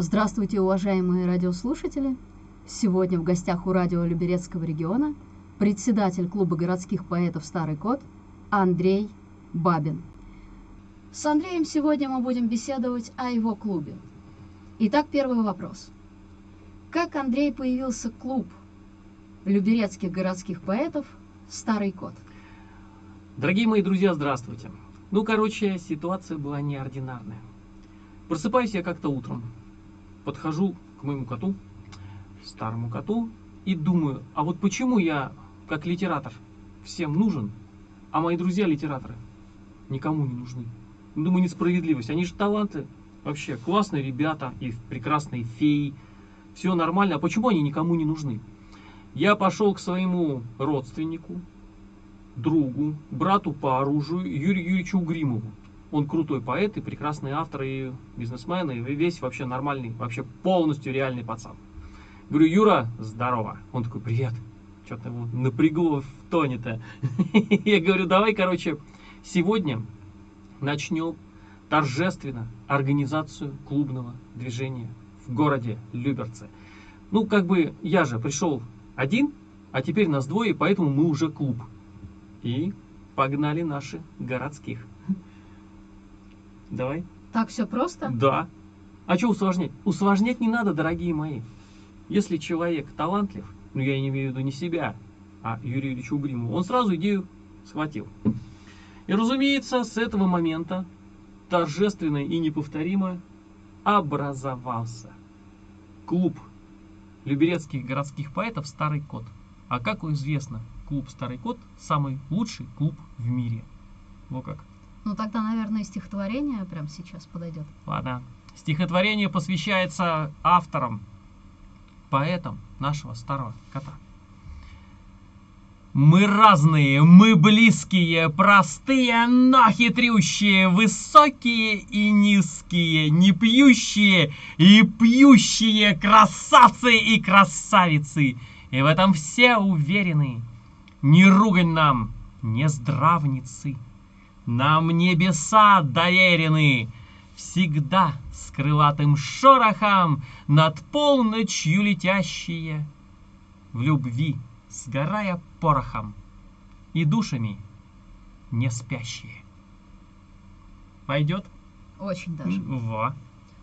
Здравствуйте, уважаемые радиослушатели! Сегодня в гостях у радио Люберецкого региона председатель клуба городских поэтов «Старый кот» Андрей Бабин. С Андреем сегодня мы будем беседовать о его клубе. Итак, первый вопрос. Как, Андрей, появился клуб люберецких городских поэтов «Старый кот»? Дорогие мои друзья, здравствуйте. Ну, короче, ситуация была неординарная. Просыпаюсь я как-то утром, подхожу к моему коту, старому коту, и думаю, а вот почему я, как литератор, всем нужен, а мои друзья-литераторы никому не нужны? Думаю, несправедливость. Они же таланты, вообще классные ребята и прекрасные феи. Все нормально. А почему они никому не нужны? Я пошел к своему родственнику, другу, брату по оружию Юрию Юрьевичу Гримову. Он крутой поэт и прекрасный автор, и бизнесмен, и весь вообще нормальный, вообще полностью реальный пацан. Говорю, Юра, здорово. Он такой, привет. Что-то его напрягло в тоне-то. Я говорю, давай, короче, сегодня начнем торжественно организацию клубного движения в городе Люберцы. Ну, как бы я же пришел один, а теперь нас двое, поэтому мы уже клуб. И погнали наши городских. Давай. Так все просто? Да. А что усложнять? Усложнять не надо, дорогие мои. Если человек талантлив, ну я не имею в виду не себя, а Юрию Ильичу Угримову, он сразу идею схватил. И разумеется, с этого момента торжественно и неповторимо образовался клуб люберецких городских поэтов «Старый кот». А как известно, клуб «Старый кот» самый лучший клуб в мире. Вот как. Ну тогда, наверное, стихотворение прямо сейчас подойдет. Ладно. Стихотворение посвящается авторам, поэтам нашего старого кота. Мы разные, мы близкие, простые, но хитрющие, высокие и низкие, не пьющие и пьющие, красавцы и красавицы. И в этом все уверены. Не ругань нам, не здравницы. Нам небеса доверены, всегда с крылатым шорохом над полночью летящие. В любви сгорая порохом, и душами не спящие. Пойдет? Очень даже. Во.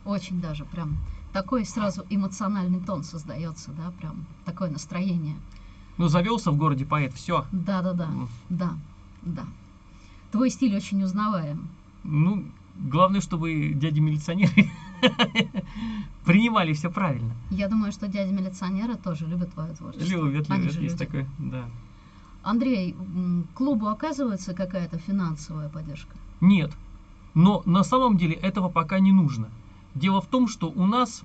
Очень даже. Прям такой сразу эмоциональный тон создается, да, прям такое настроение. Ну, завелся в городе поэт, все. Да, да, да. Да, да. Твой стиль очень узнаваем. Ну, главное, чтобы дяди-милиционеры принимали все правильно. Я думаю, что дяди-милиционеры тоже любят твое творчество. Любят, Они любят, есть люди. такое, да. Андрей, клубу оказывается какая-то финансовая поддержка? Нет. Но на самом деле этого пока не нужно. Дело в том, что у нас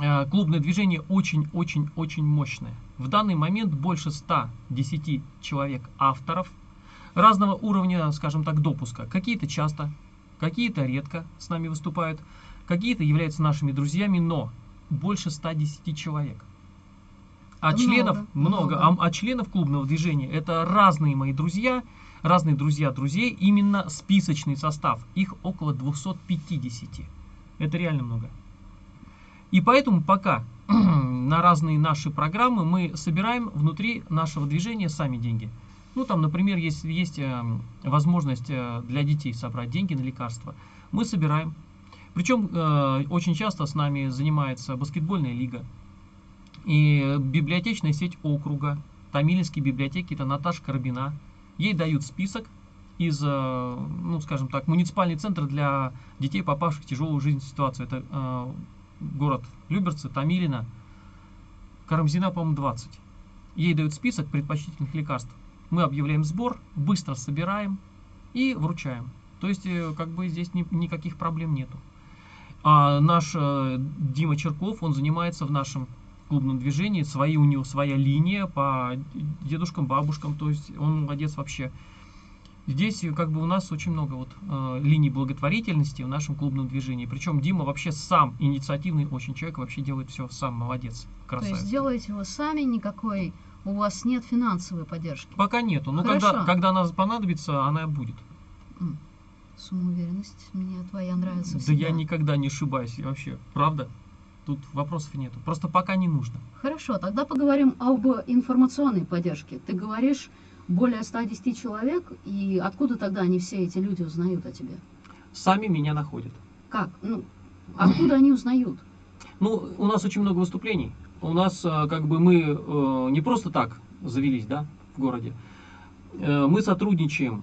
э, клубное движение очень-очень-очень мощное. В данный момент больше 110 человек авторов разного уровня, скажем так, допуска. Какие-то часто, какие-то редко с нами выступают, какие-то являются нашими друзьями, но больше 110 человек. А Много, членов много, много. А, а членов клубного движения это разные мои друзья, разные друзья друзей, именно списочный состав. Их около 250. Это реально много. И поэтому пока на разные наши программы мы собираем внутри нашего движения сами деньги. Ну, там, например, есть, есть э, возможность э, для детей собрать деньги на лекарства. Мы собираем. Причем э, очень часто с нами занимается баскетбольная лига и библиотечная сеть округа. Томилинские библиотеки, это Наташа Карбина. Ей дают список из, э, ну, скажем так, муниципальный центр для детей, попавших в тяжелую жизненную ситуацию. Это э, город Люберцы, Томилино, Карамзина, по-моему, 20. Ей дают список предпочтительных лекарств. Мы объявляем сбор, быстро собираем и вручаем. То есть, э, как бы здесь ни- никаких проблем нету. А наш э, Дима Черков, он занимается в нашем клубном движении, свои, у него своя линия по дедушкам, бабушкам, то есть он молодец вообще. Здесь э, как бы у нас очень много вот э, линий благотворительности в нашем клубном движении. Причем Дима вообще сам инициативный очень человек, вообще делает все сам, молодец, То красавец. есть делаете вы сами, никакой у вас нет финансовой поддержки. Пока нету, но Хорошо. когда, когда она понадобится, она будет. Самоуверенность мне твоя нравится Да всегда. я никогда не ошибаюсь вообще, правда? Тут вопросов нету. Просто пока не нужно. Хорошо, тогда поговорим об информационной поддержке. Ты говоришь, более 110 человек, и откуда тогда они все эти люди узнают о тебе? Сами меня находят. Как? Ну, откуда они узнают? Ну, у нас очень много выступлений. У нас э, как бы мы э, не просто так завелись, да, в городе. Э, Мы сотрудничаем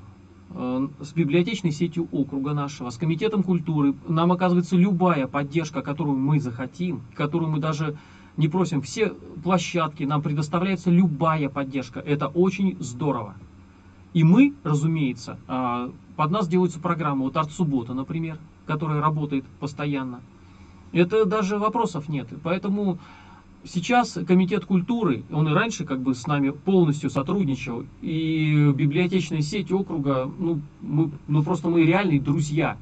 с библиотечной сетью округа нашего, с комитетом культуры. Нам оказывается любая поддержка, которую мы захотим, которую мы даже не просим. Все площадки, нам предоставляется любая поддержка. Это очень здорово. И мы, разумеется, под нас делаются программы, вот Арт-суббота, например, которая работает постоянно. Это даже вопросов нет. Поэтому сейчас комитет культуры, он и раньше как бы с нами полностью сотрудничал, и библиотечная сеть округа, ну, мы, ну просто мы реальные друзья.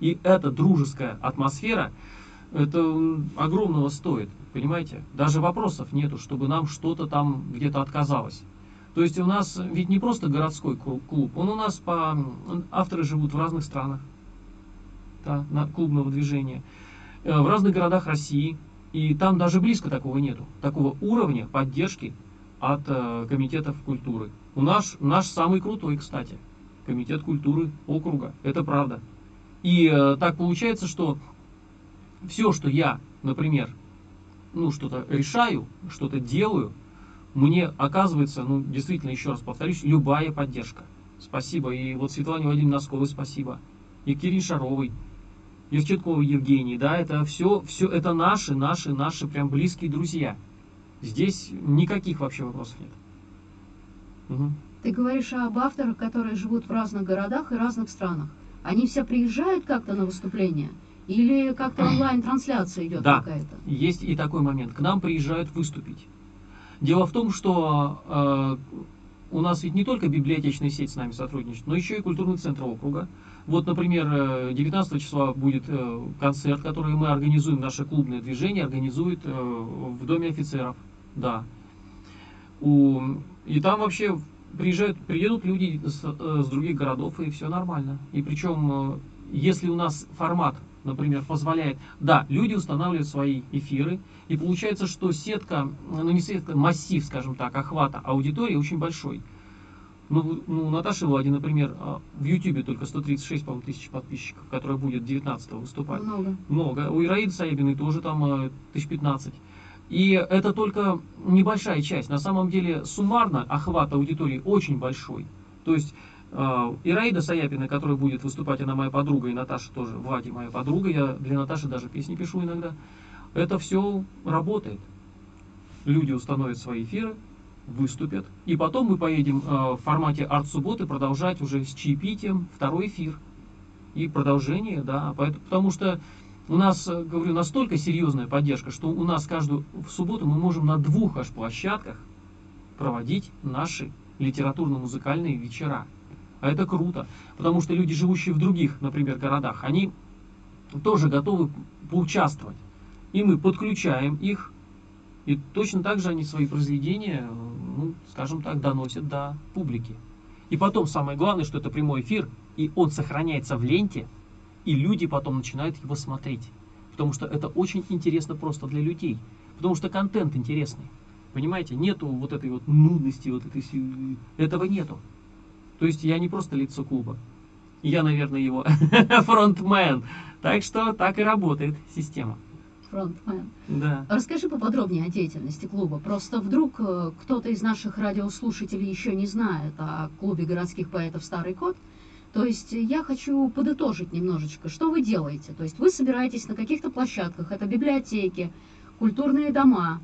И эта дружеская атмосфера, это огромного стоит, понимаете? Даже вопросов нету, чтобы нам что-то там где-то отказалось. То есть у нас ведь не просто городской клу- клуб, он у нас по... Авторы живут в разных странах да, на клубного движения, э, в разных городах России, и там даже близко такого нету, такого уровня поддержки от э, комитетов культуры. У нас наш самый крутой, кстати, комитет культуры округа, это правда. И э, так получается, что все, что я, например, ну что-то решаю, что-то делаю, мне оказывается, ну действительно, еще раз повторюсь, любая поддержка. Спасибо. И вот Светлане Владимировне Носковой спасибо. Екатерине Шаровой, Евченковой Евгении, да, это все, все это наши, наши, наши прям близкие друзья. Здесь никаких вообще вопросов нет. Мгм. Ты говоришь об авторах, которые живут в разных городах и разных странах. Они все приезжают как-то на выступление? Или как-то онлайн-трансляция идет Да. какая-то? Есть и такой момент. К нам приезжают выступить. Дело в том, что э, у нас ведь не только библиотечная сеть с нами сотрудничает, но еще и культурный центр округа. Вот, например, э, 19 числа будет э, концерт, который мы организуем, наше клубное движение организует э, в Доме офицеров. Да. У, и там вообще приезжают, приедут люди с, э, с других городов, и все нормально. И причем, э, если у нас формат, например, позволяет, да, люди устанавливают свои эфиры, и получается, что сетка, ну не сетка, массив, скажем так, охвата аудитории очень большой. Ну, ну, у Наташи Влади, например, а, в Ютубе только 136, по-моему, тысяч подписчиков, которая будет 19 выступать Много. много. У Ираиды Саябиной тоже там э, тысяч 15. И это только небольшая часть. На самом деле суммарно охват аудитории очень большой. То есть э, Ираида Саяпина, которая будет выступать, она моя подруга, и Наташа тоже, Влади моя подруга, я для Наташи даже песни пишу иногда. Это все работает. Люди установят свои эфиры, выступят, и потом мы поедем э, в формате арт-субботы продолжать уже с чаепитием второй эфир. И продолжение, да, поэт- потому что у нас, э, говорю, настолько серьезная поддержка, что у нас каждую в субботу мы можем на двух аж площадках проводить наши литературно-музыкальные вечера. А это круто, потому что люди, живущие в других, например, городах, они тоже готовы поучаствовать. И мы подключаем их, и точно так же они свои произведения, ну, скажем так, доносят до публики. И потом самое главное, что это прямой эфир, и он сохраняется в ленте, и люди потом начинают его смотреть. Потому что это очень интересно просто для людей. Потому что контент интересный. Понимаете, нету вот этой вот нудности, вот этой, этого нету. То есть я не просто лицо клуба. Я, наверное, его фронтмен. Так что так и работает система. Фронтмен. Да. Расскажи поподробнее о деятельности клуба. Просто вдруг э, кто-то из наших радиослушателей еще не знает о клубе городских поэтов «Старый кот». То есть я хочу подытожить немножечко, что вы делаете. То есть вы собираетесь на каких-то площадках, это библиотеки, культурные дома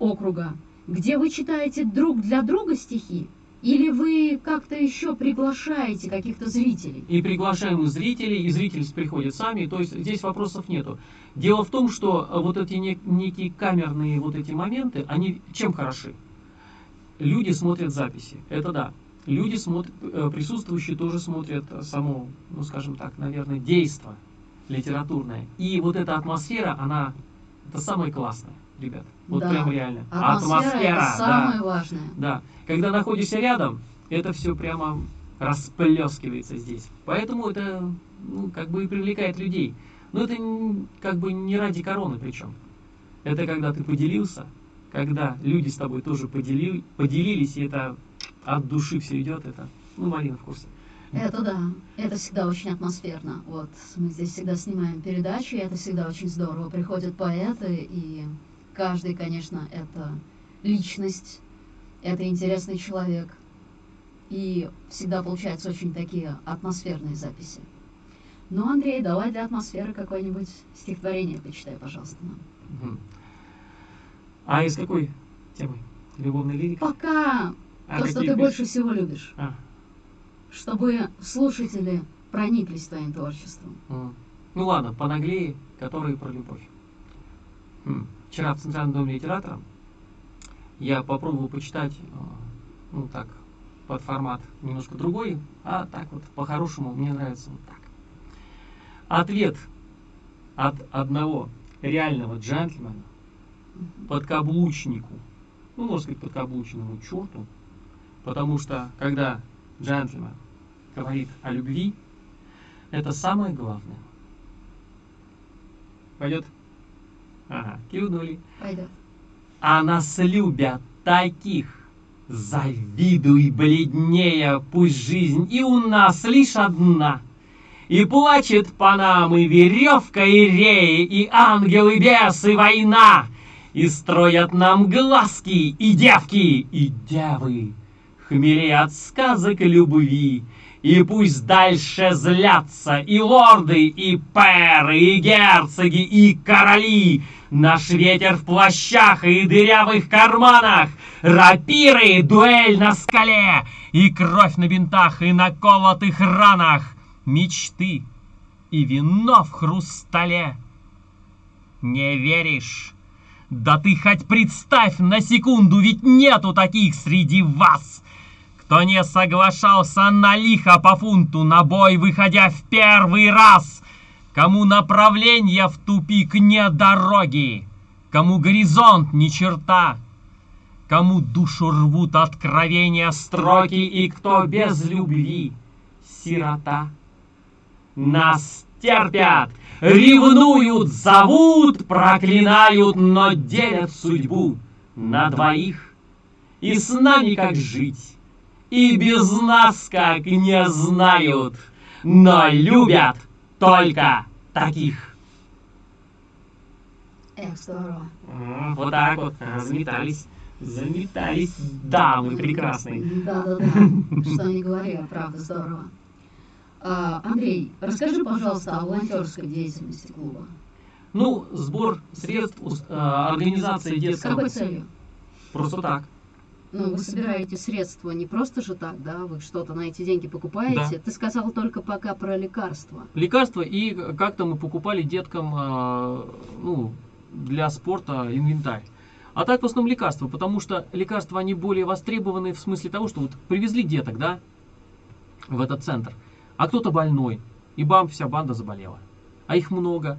округа, где вы читаете друг для друга стихи, или вы как-то еще приглашаете каких-то зрителей? И приглашаем зрителей, и зрители приходят сами, то есть здесь вопросов нету. Дело в том, что э, вот эти нек- некие камерные вот эти моменты, они чем хороши? Люди смотрят записи, это да. Люди смотрят, э, присутствующие тоже смотрят само, ну скажем так, наверное, действо литературное. И вот эта атмосфера, она, это самое классное, ребят. Вот Да. прям реально. Атмосфера, это да. самое важное. Да, когда находишься рядом, это все прямо расплескивается здесь. Поэтому это, ну, как бы и привлекает людей. Но это как бы не ради короны причем. Это когда ты поделился, когда люди с тобой тоже подели- поделились, и это от души все идет, это, ну, Марина в курсе. Это да, это всегда очень атмосферно. Вот мы здесь всегда снимаем передачи, и это всегда очень здорово. Приходят поэты, и каждый, конечно, это личность, это интересный человек. И всегда получаются очень такие атмосферные записи. Ну, Андрей, давай для атмосферы какое-нибудь стихотворение почитай, пожалуйста, нам. А из какой темы? Любовная лирика? Пока А то, что ты песни? больше всего любишь, А, чтобы слушатели прониклись твоим творчеством. Ну ладно, понаглее, которые про любовь. М. Вчера в Центральном доме литератора я попробовал почитать, э, ну так, под формат немножко другой, а так вот, по-хорошему, мне нравится вот так. Ответ от одного реального джентльмена подкаблучнику, ну, можно сказать, подкаблучному черту, потому что, когда джентльмен говорит о любви, это самое главное. Пойдет? Ага, кивнули. А нас любят таких. Завидуй бледнее, пусть жизнь и у нас лишь одна. И плачет по нам и веревка, и реи, и ангелы, бесы, война. И строят нам глазки, и девки, и девы. Хмели от сказок любви. И пусть дальше злятся и лорды, и пэры, и герцоги, и короли. Наш ветер в плащах и дырявых карманах, рапиры, дуэль на скале, и кровь на бинтах и на колотых ранах, мечты и вино в хрустале. Не веришь? Да ты хоть представь на секунду, ведь нету таких среди вас, кто не соглашался на лихо по фунту, на бой выходя в первый раз, кому направление в тупик не дороги, кому горизонт ни черта, кому душу рвут откровения строки и кто без любви сирота. Нас терпят, ревнуют, зовут, проклинают, но делят судьбу на двоих. И с нами как жить, и без нас как не знают, но любят только таких. Эх, здорово. М, Вот так вот а, заметались, заметались дамы прекрасные. Да-да-да, что не говори, а правда здорово. А, Андрей, расскажи, пожалуйста, о волонтерской деятельности клуба. Ну, сбор средств, э, организация С детского. какой целью? Просто так. Ну, вы собираете средства не просто же так, да? Вы что-то на эти деньги покупаете? Ты сказал только пока про лекарства. Лекарства и как-то мы покупали деткам э, ну, для спорта инвентарь. А так в основном лекарства, потому что лекарства они более востребованы в смысле того, что вот привезли деток, да, в этот центр, а кто-то больной, и бам, вся банда заболела. А их много.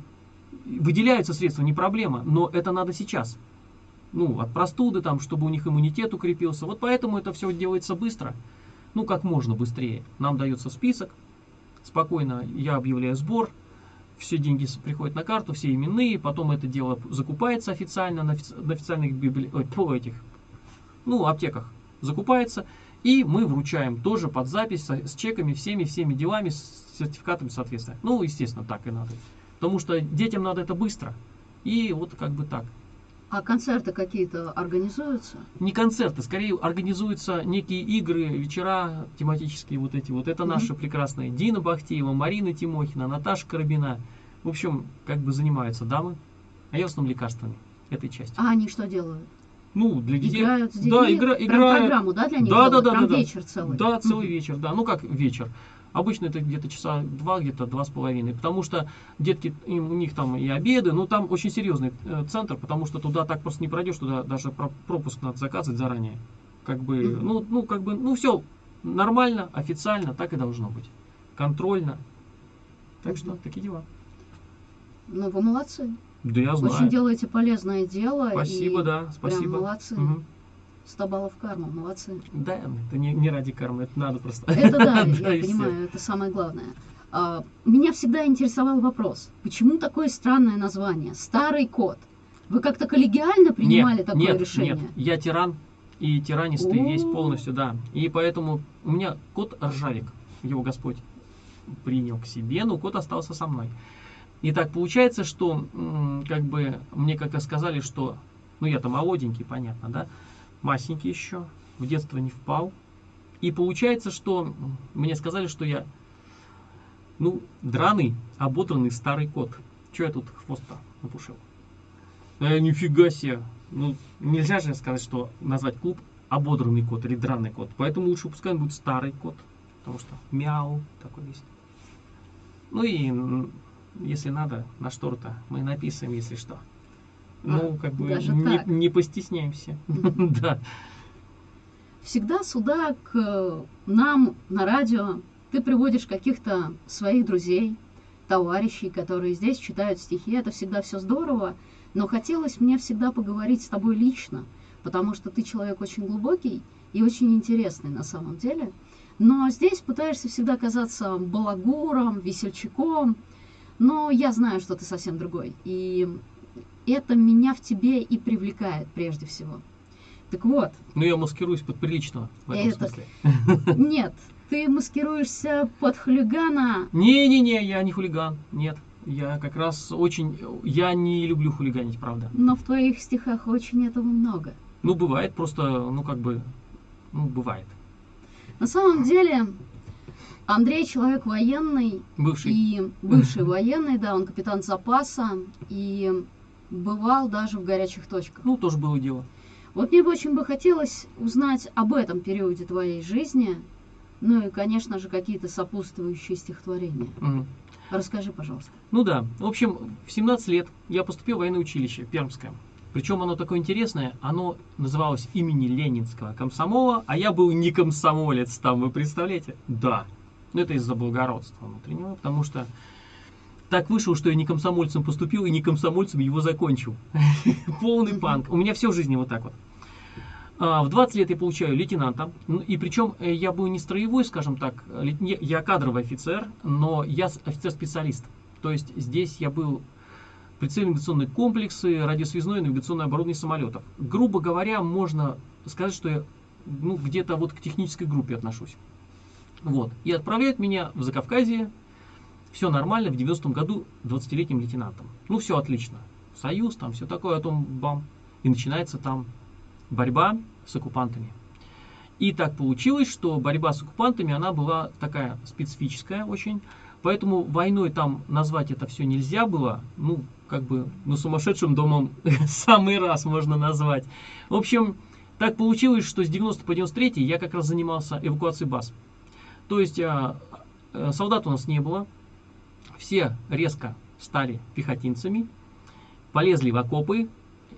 Выделяются средства, не проблема, но это надо сейчас. Ну, от простуды, там, чтобы у них иммунитет укрепился. Вот поэтому это все делается быстро. Ну, как можно быстрее. Нам дается список, спокойно я объявляю сбор, все деньги приходят на карту, все именные, потом это дело закупается официально на, офи- на официальных библи... ой, этих, ну, аптеках закупается, и мы вручаем тоже под запись со- с чеками, всеми, всеми делами, с сертификатами соответственно. Ну, естественно, так и надо. Потому что детям надо это быстро. И вот как бы так. А концерты какие-то организуются? Не концерты, скорее организуются некие игры, вечера тематические вот эти. Вот это Мгм. наши прекрасные. Дина Бахтеева, Марина Тимохина, Наташа Карабина. В общем, как бы занимаются дамы, а я в основном лекарствами этой части. А они что делают? Ну, для детей. Играют с детьми? Да, игра, Прям играют. программу, да, для них Да, да, делают? да, Прям да, да. вечер целый? Да, целый Мгм. вечер, да. Ну как вечер. Обычно это где-то часа два, где-то два с половиной. Потому что детки, им, у них там и обеды, ну там очень серьезный э, центр, потому что туда так просто не пройдешь, туда даже про- пропуск надо заказывать заранее. Как бы, ну, ну, как бы, ну все нормально, официально, так и должно быть. Контрольно. Так что такие дела. Ну, вы молодцы. Да я знаю. Очень делаете полезное дело. Спасибо, да, Прям спасибо. молодцы. Мгм. 100 баллов карма, молодцы. Да, это не, не ради кармы, это надо просто. Это да, я понимаю, это самое главное. А, меня всегда интересовал вопрос, почему такое странное название «Старый кот»? Вы как-то коллегиально принимали нет, такое нет, решение? Нет, я тиран и тиранистый весь полностью, да. И поэтому у меня кот Ржавик, его Господь принял к себе, но кот остался со мной. И так получается, что как бы мне как-то сказали, что, ну я-то молоденький, понятно, да, масенький еще, в детство не впал. И получается, что мне сказали, что я, ну, драный, ободранный старый кот. Че я тут хвост-то напушил? Э, нифига себе. Ну, нельзя же сказать, что назвать клуб ободранный кот или драный кот. Поэтому лучше пускай он будет старый кот. Потому что мяу такой есть. Ну и если надо, на штору-то мы написываем, если что. Ну, как бы даже не, так? не постесняемся. Да. Всегда сюда к нам на радио ты приводишь каких-то своих друзей, товарищей, которые здесь читают стихи. Это всегда все здорово, но хотелось мне всегда поговорить с тобой лично, потому что ты человек очень глубокий и очень интересный на самом деле. Но здесь пытаешься всегда казаться балагуром, весельчаком, но я знаю, что ты совсем другой. И это меня в тебе и привлекает прежде всего. Так вот, Ну, я маскируюсь под приличного в этом Это- смысле. Нет, ты маскируешься под хулигана. Не-не-не, я не хулиган. Нет. Я как раз очень... Я не люблю хулиганить, правда. Но в твоих стихах очень этого много. Ну, бывает просто, ну, как бы... Ну, бывает. На самом деле, Андрей человек военный Бывший. и бывший военный, да, он капитан запаса и бывал даже в горячих точках. Ну, тоже было дело. Вот мне бы очень бы хотелось узнать об этом периоде твоей жизни, ну и, конечно же, какие-то сопутствующие стихотворения. Мгм. Расскажи, пожалуйста. Ну да. В общем, в 17 лет я поступил в военное училище Пермское. Причем оно такое интересное, оно называлось имени Ленинского комсомола, а я был не комсомолец там, вы представляете? Да. Но это из-за благородства внутреннего, потому что так вышло, что я не комсомольцем поступил и не комсомольцем его закончил. Полный панк. У меня все в жизни вот так вот. А, В 20 лет я получаю лейтенанта. Ну, И причем э, я был не строевой, скажем так, я кадровый офицер, но я офицер-специалист. То есть здесь я был прицельные навигационные комплексы, радиосвязное и навигационное оборудование самолетов. Грубо говоря, можно сказать, что я ну, где-то вот к технической группе отношусь. Вот. И отправляют меня в Закавказье. Все нормально, в 90-м году 20-летним лейтенантом. Ну, все отлично. Союз, там все такое, а потом бам. И начинается там борьба с оккупантами. И так получилось, что борьба с оккупантами, она была такая специфическая очень. Поэтому войной там назвать это все нельзя было. Ну, как бы, ну, сумасшедшим домом самый раз можно назвать. В общем, так получилось, что с 90 по 93 я как раз занимался эвакуацией баз. То есть а, э, солдат у нас не было. Все резко стали пехотинцами, полезли в окопы.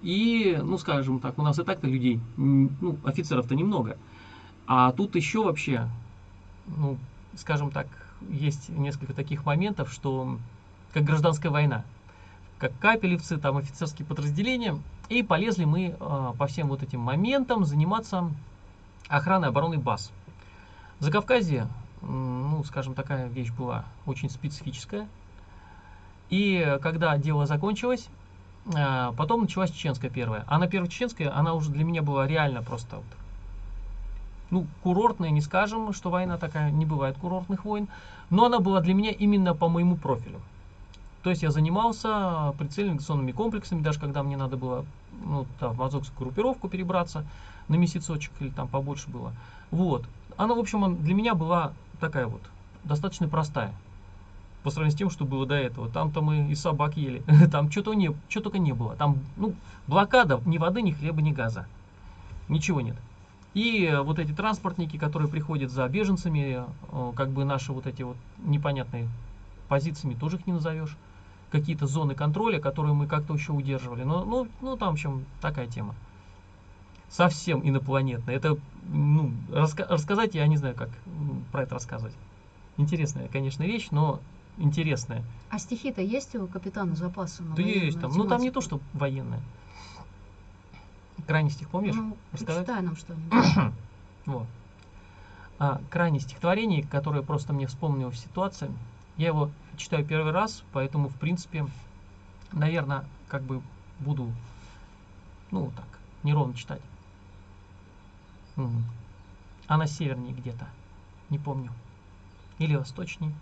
И, ну, скажем так, у нас и так-то людей, ну, офицеров-то немного. А тут еще вообще, ну, скажем так, есть несколько таких моментов, что как гражданская война. Как капелевцы, там офицерские подразделения. И полезли мы а, по всем вот этим моментам заниматься охраной обороны баз. В Закавказье, ну, скажем, такая вещь была очень специфическая. И когда дело закончилось, а, потом началась чеченская первая. А на первой чеченской, она уже для меня была реально просто вот, ну, курортная, не скажем, что война такая, не бывает курортных войн, но она была для меня именно по моему профилю. То есть я занимался прицельно-навигационными комплексами, даже когда мне надо было ну, там, в азовскую группировку перебраться на месяцочек или там побольше было. Вот. Она, в общем, для меня была такая вот, достаточно простая. По сравнению с тем, что было до этого. Там-то мы и собак ели. Там что-то не, что только не было. Там, ну, блокада, ни воды, ни хлеба, ни газа. Ничего нет. И э, вот эти транспортники, которые приходят за беженцами, э, как бы наши вот эти вот непонятные позициями, тоже их не назовешь. Какие-то зоны контроля, которые мы как-то еще удерживали. Но, ну, ну, там, в общем, такая тема. Совсем инопланетная. Это, ну, раска- рассказать я не знаю, как м, про это рассказывать. Интересная, конечно, вещь, но интересная. А стихи-то есть у капитана запаса? Да есть там. Ну, там не тематику? то, что военная. Крайний стих помнишь? Ну, Рассказать? читай нам что-нибудь. Вот. А, крайнее стихотворение, которое просто мне вспомнилось ситуация. Я его читаю первый раз, поэтому, в принципе, наверное, как бы буду, ну, так, неровно читать. Она севернее где-то, не помню. Или восточней.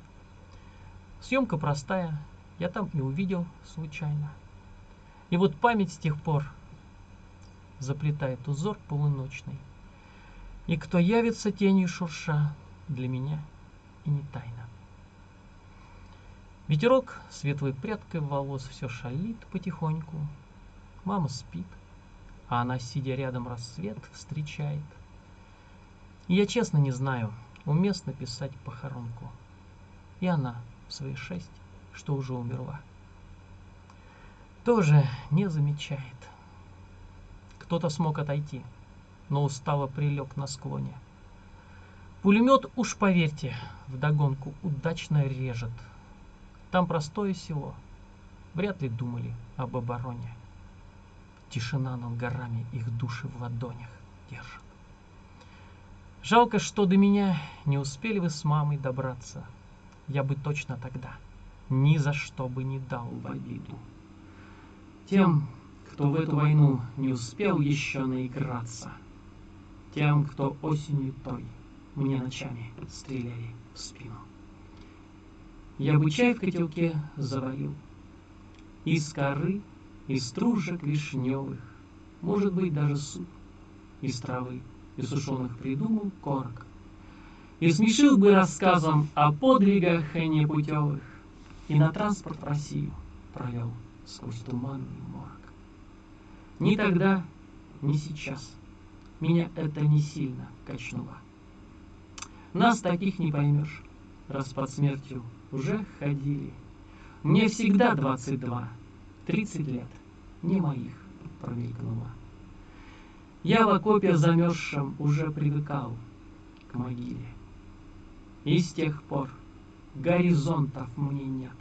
Съемка простая, я там и увидел случайно. И вот память с тех пор заплетает узор полуночный. И кто явится тенью шурша, для меня и не тайна. Ветерок светлой прядкой волос все шалит потихоньку. Мама спит, а она, сидя рядом, рассвет встречает. Я честно не знаю, уместно писать похоронку. И она в свои шесть, что уже умерла. Тоже не замечает. Кто-то смог отойти, но устало прилег на склоне. Пулемет, уж поверьте, вдогонку удачно режет. Там простое село. Вряд ли думали об обороне. Тишина над горами их души в ладонях держит. Жалко, что до меня не успели вы с мамой добраться. Я бы точно тогда ни за что бы не дал в обиду. Тем, кто в эту войну не успел еще наиграться. Тем, кто осенью той мне ночами стреляли в спину. Я бы чай в котелке заварил. Из коры, из стружек вишневых, Может быть, даже суп. Из травы, из сушеных придумал корок. И смешил бы рассказом о подвигах непутевых, И на транспорт Россию провел сквозь туманный морг. Ни тогда, ни сейчас меня это не сильно качнуло. Нас таких не поймешь, раз под смертью уже ходили. Мне всегда 22, 30 лет, не моих промелькнуло. Я в окопе замерзшем уже привыкал к могиле. И с тех пор горизонтов мне нет.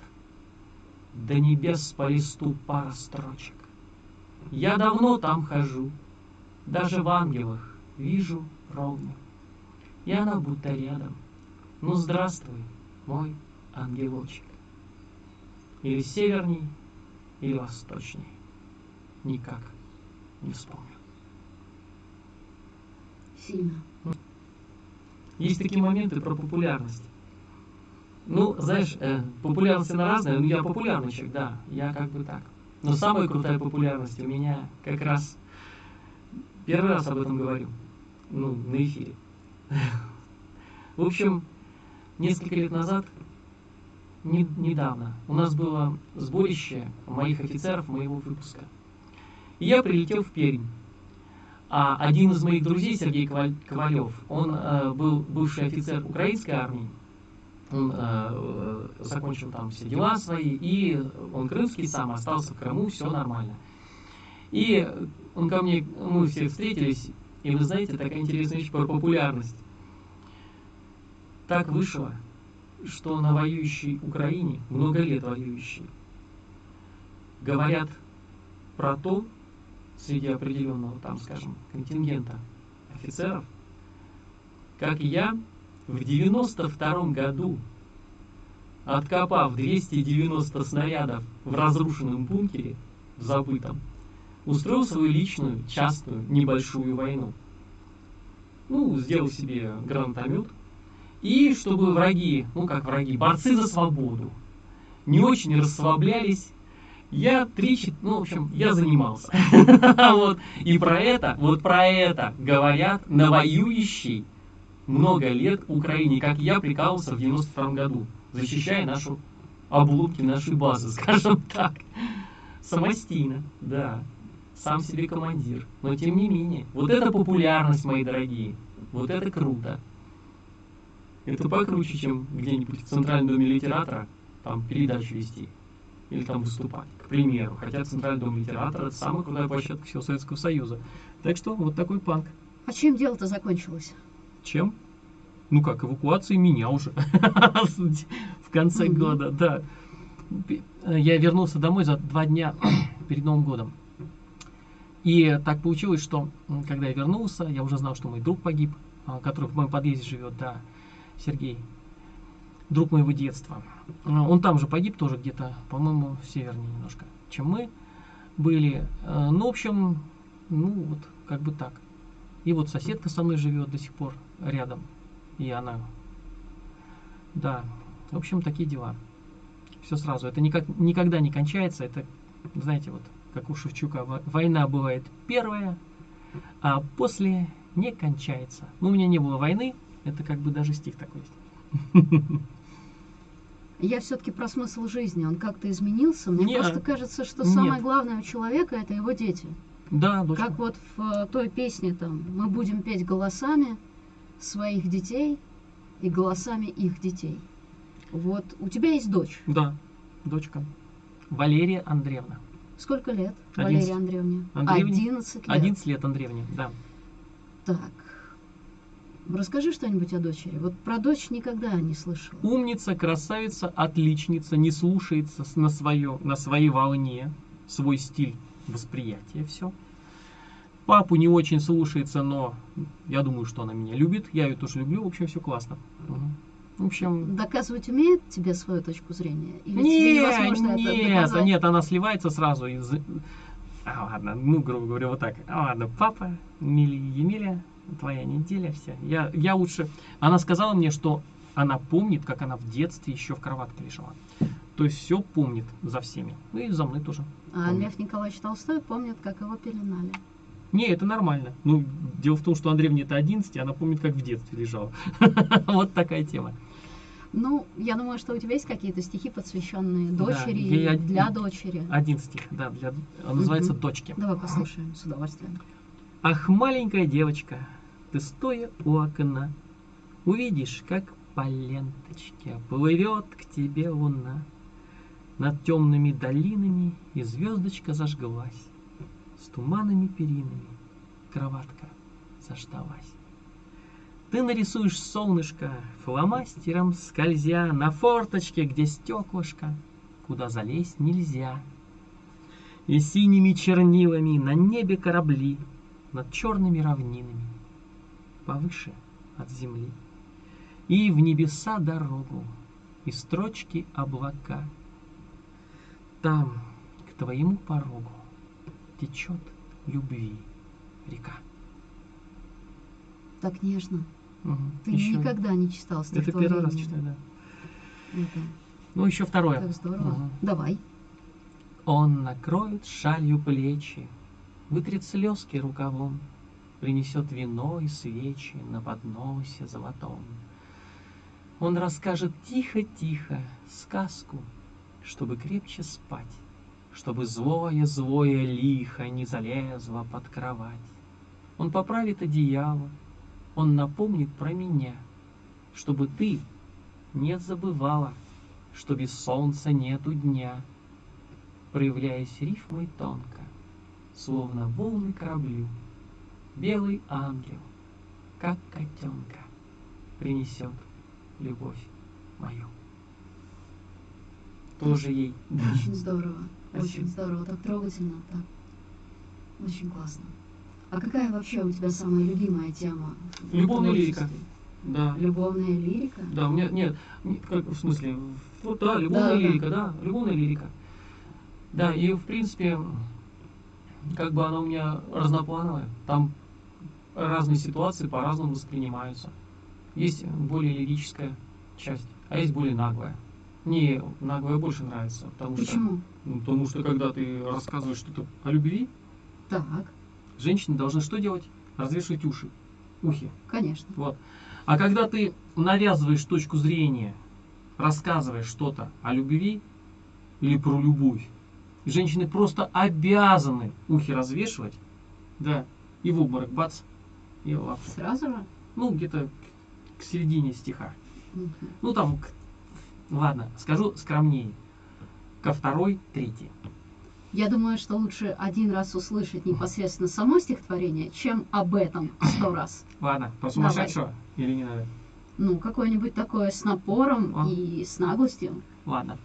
До небес по листу пара строчек. Я давно там хожу, даже в ангелах вижу ровно. И она будто рядом. Ну здравствуй, мой ангелочек. Или северней, или восточней. Никак не вспомню. Сильно. Есть такие моменты про популярность. Ну, знаешь, э, популярность она разная, но я популярный человек, да, я как бы так. Но самая крутая популярность у меня как раз первый раз об этом говорю, ну, на эфире. В общем, несколько лет назад, не, недавно, у нас было сборище моих офицеров моего выпуска. И я прилетел в Пермь. А один из моих друзей, Сергей Ковалев, он э, был бывший офицер украинской армии. Он э, э, закончил там все дела свои, и он крымский сам, остался в Крыму, все нормально. И он ко мне, мы все встретились, и вы знаете, такая интересная вещь про популярность. Так вышло, что на воюющей Украине, много лет воюющей, говорят про то, среди определенного там, скажем, контингента офицеров, как я в 92 году, откопав 290 снарядов в разрушенном бункере, в забытом, устроил свою личную, частную, небольшую войну. Ну, сделал себе гранатомет. И чтобы враги, ну как враги, борцы за свободу, не очень расслаблялись, я три, ну, в общем, я занимался. вот. И про это, вот про это говорят на воюющей много лет Украине, как я прикалывался в 92 году, защищая нашу обломки нашей базы, скажем так. Самостийно, да. Сам себе командир. Но тем не менее, вот это популярность, мои дорогие. Вот это круто. Это покруче, чем где-нибудь в Центральном доме литератора там передачу вести или там выступать, к примеру. Хотя Центральный дом литератора это самая крутая площадка всего Советского Союза. Так что вот такой панк. А чем дело-то закончилось? Чем? Ну как, эвакуацией меня уже. В конце Мгм. года, да. Я вернулся домой за два дня перед Новым годом. И так получилось, что когда я вернулся, я уже знал, что мой друг погиб, а, который в моем подъезде живет, да, Сергей, друг моего детства. А, Он там же погиб тоже где-то, по-моему, севернее немножко, чем мы были. Э, Ну, в общем, ну вот, как бы так. И вот соседка со мной живет до сих пор рядом. И она. Да. В общем, такие дела. Все сразу. Это никак, никогда не кончается. Это, знаете, вот как у Шевчука, во- война бывает первая, а после не кончается. Ну, у меня не было войны. Это как бы даже стих такой есть. Я все-таки про смысл жизни. Он как-то изменился. Мне Не, просто кажется, что нет. самое главное у человека это его дети. Да, дочка. Как вот в э, той песне там мы будем петь голосами своих детей и голосами их детей. Вот у тебя есть дочь. Да, дочка. Валерия Андреевна. Сколько лет Одиннадцать. Валерии Андреевне? Андреевне? 11 лет. 11 лет Андреевне, да. Так. Расскажи что-нибудь о дочери. Вот про дочь никогда не слышала. Умница, красавица, отличница, не слушается на, свое, на своей волне, свой стиль восприятия, все. Папу не очень слушается, но я думаю, что она меня любит. Я ее тоже люблю, в общем, все классно. В общем, Доказывать умеет тебе свою точку зрения? Или тебе нет, это нет, доказать? нет, она сливается сразу из... А, ладно, ну, грубо говоря, вот так. А, ладно, папа, Мили Емеля, твоя неделя, вся. Я, я лучше... Она сказала мне, что она помнит, как она в детстве еще в кроватке лежала. То есть все помнит за всеми. Ну и за мной тоже. А помнит. Лев Николаевич Толстой помнит, как его пеленали. Не, это нормально. Ну, дело в том, что Андреевне это 11, она помнит, как в детстве лежала. Вот такая тема. Ну, я думаю, что у тебя есть какие-то стихи, посвященные Да, дочери, я- для дочери. 11, да, для, называется Мгм. «Дочки». Давай послушаем с удовольствием. Ах, маленькая девочка, ты стоя у окна, Увидишь, как по ленточке Плывет к тебе луна. Над темными долинами И звездочка зажглась. С туманами перинами Кроватка заждалась. Ты нарисуешь солнышко Фломастером скользя На форточке, где стеклышко, Куда залезть нельзя. И синими чернилами На небе корабли Над черными равнинами Повыше от земли. И в небеса дорогу, И строчки облака. Там, к твоему порогу, Течет любви река. Так нежно. Ты Ещё- никогда не читал Это стихотворение. первый раз читаю, да. Это Ну, еще второе. так здорово. Мгм. Давай. Он накроет шалью плечи, Вытрет слезки рукавом, Принесет вино и свечи На подносе золотом. Он расскажет тихо-тихо сказку, Чтобы крепче спать, Чтобы злое-злое лихо Не залезло под кровать. Он поправит одеяло, Он напомнит про меня, Чтобы ты не забывала, Что без солнца нету дня, проявляясь рифмой тонко, словно волны кораблю. Белый ангел, как котенка, принесет любовь мою. Тоже ей. Очень здорово. Спасибо. Очень здорово. Так трогательно. Так. Очень классно. А какая вообще у тебя самая любимая тема? Любовная лирика. Да. Любовная лирика? Да, у меня нет, не- как в смысле, вот да, любовная Да, да. лирика, да, любовная лирика. Да, и в принципе, как бы она у меня разноплановая. Там разные ситуации по-разному воспринимаются. Есть более лирическая часть, а есть более наглая. Мне наглая больше нравится, потому что, Почему? ну, потому что когда ты рассказываешь что-то о любви, Так, женщины должны что делать? Развешивать уши, ухи. конечно. Вот. А когда ты навязываешь точку зрения, рассказываешь что-то о любви или про любовь, женщины просто обязаны ухи развешивать, да, и в обморок бац, и в лапу. Сразу же? Ну, где-то к, середине стиха. Мгм. Ну, там, к- ладно, скажу скромнее. Ко второй, третьей. Я думаю, что лучше один раз услышать непосредственно само стихотворение, чем об этом сто раз. Ладно, про Давай. сумасшедшего или не надо? Ну, какое-нибудь такое с напором А. и с наглостью. Ладно.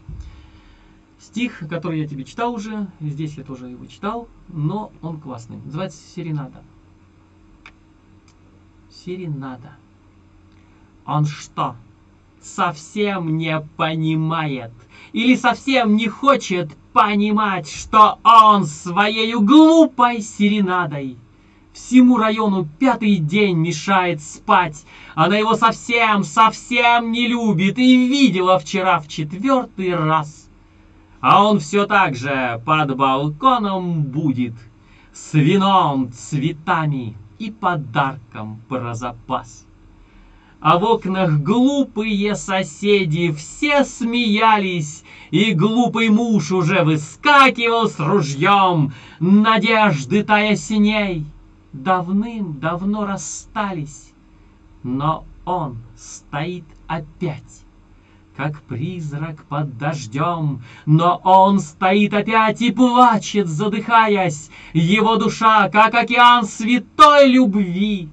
Стих, который я тебе читал уже, здесь я тоже его читал, но он классный. Называется «Серенада». Серенада. Он что, совсем не понимает или совсем не хочет понимать, что он своей глупой серенадой всему району пятый день мешает спать. Она его совсем, совсем не любит и видела вчера в четвертый раз. А он все так же под балконом будет, с вином, цветами и подарком про запас. А в окнах глупые соседи все смеялись, и глупый муж уже выскакивал с ружьем, надежды тая синей давным-давно расстались, но он стоит опять, как призрак под дождем, но он стоит опять и плачет, задыхаясь, его душа, как океан святой любви.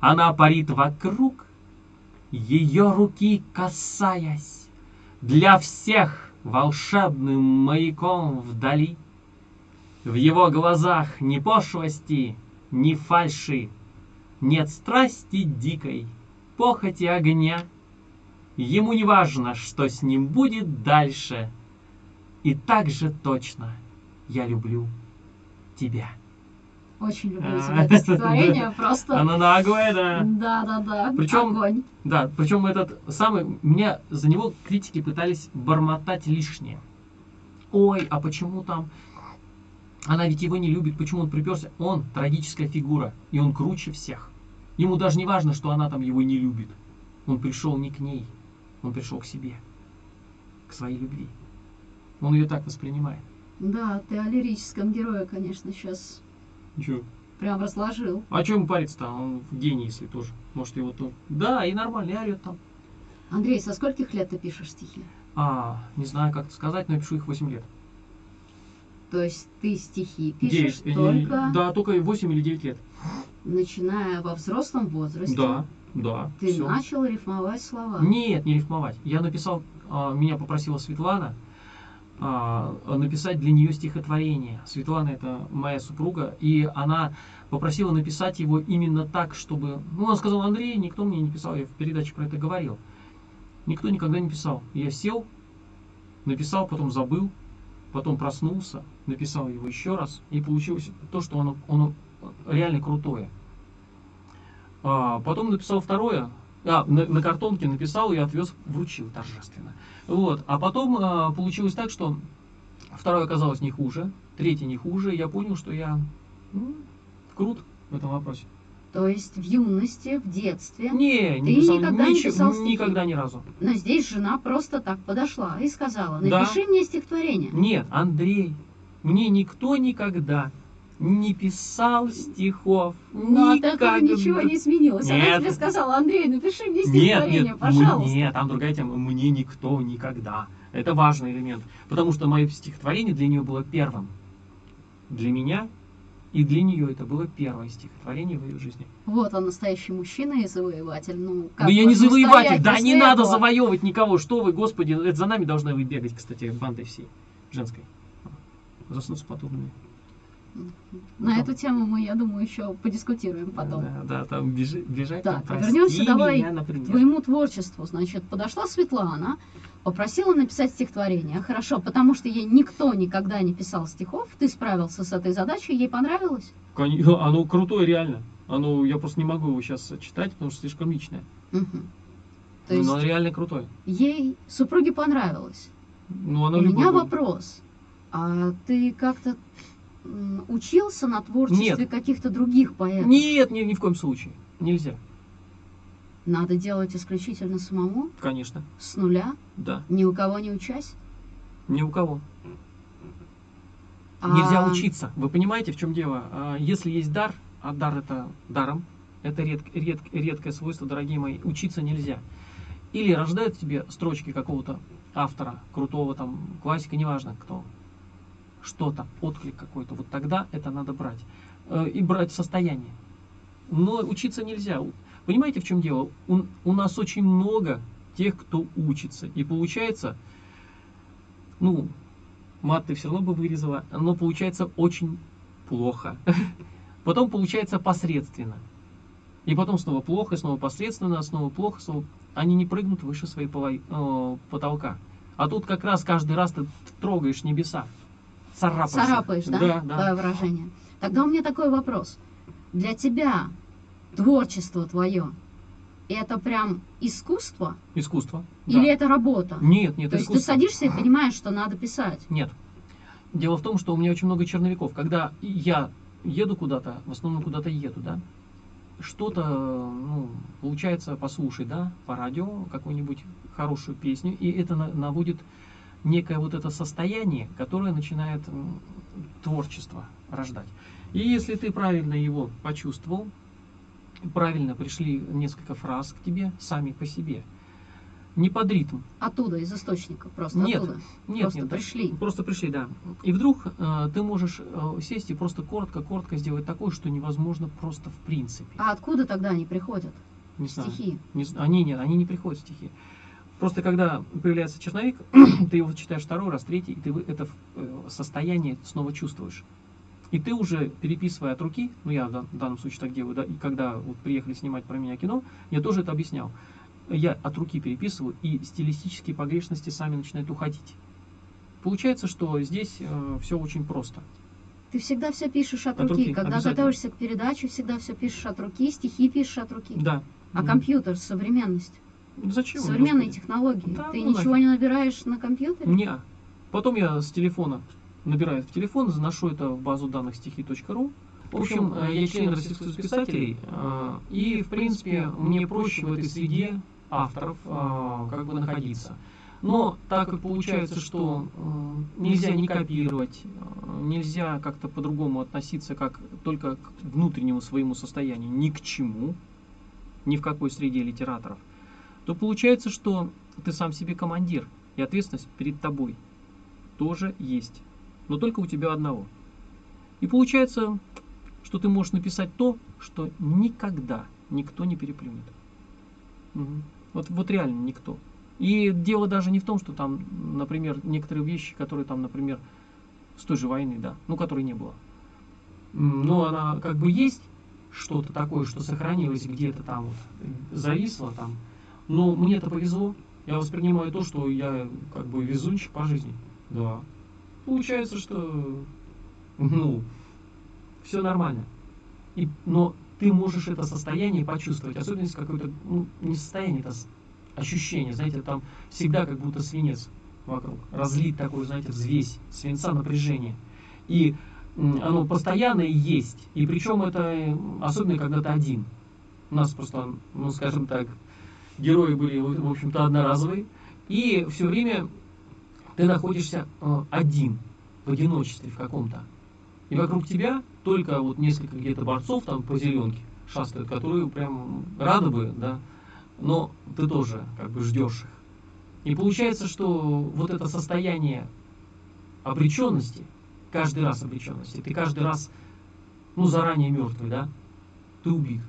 Она парит вокруг, ее руки касаясь, для всех волшебным маяком вдали. В его глазах ни пошлости, ни фальши, нет страсти дикой, похоти огня. Ему не важно, что с ним будет дальше. И так же точно я люблю тебя. Очень люблю тебя это стихотворение, просто... Оно наглое, да. Да, да, да. Причем- Огонь. Да, причем этот самый, меня за него критики пытались бормотать лишнее. Ой, а почему там она ведь его не любит, почему он приперся? Он трагическая фигура, и он круче всех. Ему даже не важно, что она там его не любит. Он пришел не к ней, он пришел к себе, к своей любви. Он ее так воспринимает. Да, ты о лирическом герое, конечно, сейчас Чё? прям разложил. А чем ему париться-то? Он в гений, если тоже. Может, его то... Да, и нормально, и орет там. Андрей, со скольких лет ты пишешь стихи? А, не знаю, как это сказать, но я пишу их 8 лет. То есть ты стихи пишешь Девять, э, только Да, только 8 или 9 лет. начиная во взрослом возрасте. Да, да. Ты всё. начал рифмовать слова. Нет, не рифмовать. Я написал, а, меня попросила Светлана а, написать для нее стихотворение. Светлана это моя супруга, и она попросила написать его именно так, чтобы... Ну, она сказала, Андрей, никто мне не писал, я в передаче про это говорил. Никто никогда не писал. Я сел, написал, потом забыл, потом проснулся, написал его еще раз, и получилось то, что оно, оно реально крутое. А, потом написал второе, а, на, на картонке написал и отвез, вручил торжественно. Вот. А потом а, получилось так, что второе оказалось не хуже, третье не хуже. и Я понял, что я ну, крут в этом вопросе. То есть в юности, в детстве. Не, не Ты писал, никогда не ничего- писал стихи? никогда ни разу. Но здесь жена просто так подошла и сказала, Да. напиши мне стихотворение. Нет, Андрей, мне никто никогда не писал стихов. Но от этого Никогда. ничего не изменилось. Она Нет. тебе сказала, Андрей, напиши мне Нет, стихотворение, нет, пожалуйста. нет, там другая тема. Мне никто никогда. Это важный элемент. Потому что мое стихотворение для нее было первым. Для меня и для нее это было первое стихотворение в ее жизни. Вот он, настоящий мужчина и завоеватель. Ну, как да я не завоеватель, да не надо этого? завоевывать никого. Что вы, господи, это за нами должны вы бегать, кстати, бандой всей женской. Заснуть с подобными. На Потом. эту тему мы, я думаю, еще подискутируем потом. Да, да, там бежи- бежать. Так, там, вернемся «Прости давай меня, К например». твоему творчеству, значит, подошла Светлана, попросила написать стихотворение. Хорошо, потому что ей никто никогда не писал стихов, ты справился с этой задачей, ей понравилось? Оно крутое, реально. Оно, я просто не могу его сейчас читать, потому что слишком личное. Мгм. То Но есть оно реально крутое. ей супруге понравилось. Ну, оно У меня вопрос. А ты как-то учился на творчестве каких-то других поэтов? Нет, ни, ни в коем случае. Нельзя. Надо делать исключительно самому, Конечно. с нуля, Да. ни у кого не учась? Ни у кого. А Нельзя учиться. Вы понимаете, в чем дело? А, Если есть дар, а дар это даром, это ред- ред- редкое свойство, дорогие мои, учиться нельзя. Или рождают тебе строчки какого-то автора, крутого там, классика, неважно кто, что-то, отклик какой-то, вот тогда это надо брать. Э, И брать состояние. Но учиться нельзя. Понимаете, в чем дело? У, у нас очень много тех, кто учится. И получается, ну, Мат ты все равно бы вырезала, но получается очень плохо. Потом получается посредственно. И потом снова плохо, снова посредственно, снова плохо, снова... Они не прыгнут выше своей э, потолка. А тут как раз каждый раз ты трогаешь небеса. Царапаешь. Царапаешь, да? Да, да. Твое выражение. Тогда у меня такой вопрос. Для тебя творчество твое это прям искусство Искусство. или да. это работа? Нет, нет, То есть ты искусство. садишься и понимаешь, что надо писать. Нет. Дело в том, что у меня очень много черновиков. Когда я еду куда-то, в основном куда-то еду, да, что-то, ну, получается, послушать, да, по радио какую-нибудь хорошую песню, и это на- наводит некое вот это состояние, которое начинает творчество рождать. И если ты правильно его почувствовал, правильно пришли несколько фраз к тебе сами по себе, не под ритм, Оттуда, из источника, просто Нет, оттуда. нет, Просто нет, да. пришли. Просто пришли, да. И вдруг э, ты можешь э, сесть и просто коротко-коротко сделать такое, что невозможно просто в принципе. А откуда тогда они приходят? Не знаю. Стихи. Не они нет, они не приходят стихи. Просто когда появляется черновик, ты его читаешь второй раз, третий, и ты это э, состояние снова чувствуешь. И ты уже переписывая от руки, ну я в дан- в данном случае так делаю, да, и когда вот приехали снимать про меня кино, я тоже это объяснял. Я от руки переписываю, и стилистические погрешности сами начинают уходить. Получается, что здесь все очень просто. Ты всегда все пишешь от, От руки. руки, Когда готовишься к передаче, всегда все пишешь от руки, стихи пишешь от руки. Да. А Мгм. компьютер, современность, Зачем? современные Господи? технологии. Да, Ты ну ничего не набираешь на компьютере? Не. Потом я с телефона набираю в телефон, заношу это в базу данных стихи.ру. В общем, э, я член Российского писателей, э, и, в принципе, мне проще в этой среде авторов э, как бы находиться. Но так как получается, что э, нельзя не копировать, э, нельзя как-то по-другому относиться, как только к внутреннему своему состоянию, ни к чему, ни в какой среде литераторов, то получается, что ты сам себе командир, и ответственность перед тобой тоже есть, но только у тебя одного. И получается, что ты можешь написать то, что никогда никто не переплюнет. Мгм. Вот, вот реально никто. И дело даже не в том, что там, например, некоторые вещи, которые там, например, с той же войны, да, ну, которой не было. Но она как бы есть что-то такое, что сохранилось где-то там вот, зависло там. Но мне это повезло. Я воспринимаю то, что я как бы везунчик по жизни. Да. Получается, что ну, все нормально. И, но ты можешь это состояние почувствовать, особенно если какое-то, ну, не состояние, это ощущение, знаете, там всегда как будто свинец вокруг, разлит такой, знаете, взвесь, свинца напряжение. И оно постоянно есть, и причем это э, особенно когда ты один. У нас просто, ну, скажем так, герои были, в общем-то, одноразовые, и все время ты находишься э, один, в одиночестве в каком-то. И вокруг тебя только вот несколько где-то борцов там по зеленке шастают, которые прям рады бы, да, но ты тоже как бы ждешь их. И получается, что вот это состояние обреченности, каждый раз обреченности, ты каждый раз, ну, заранее мертвый, да, ты убит,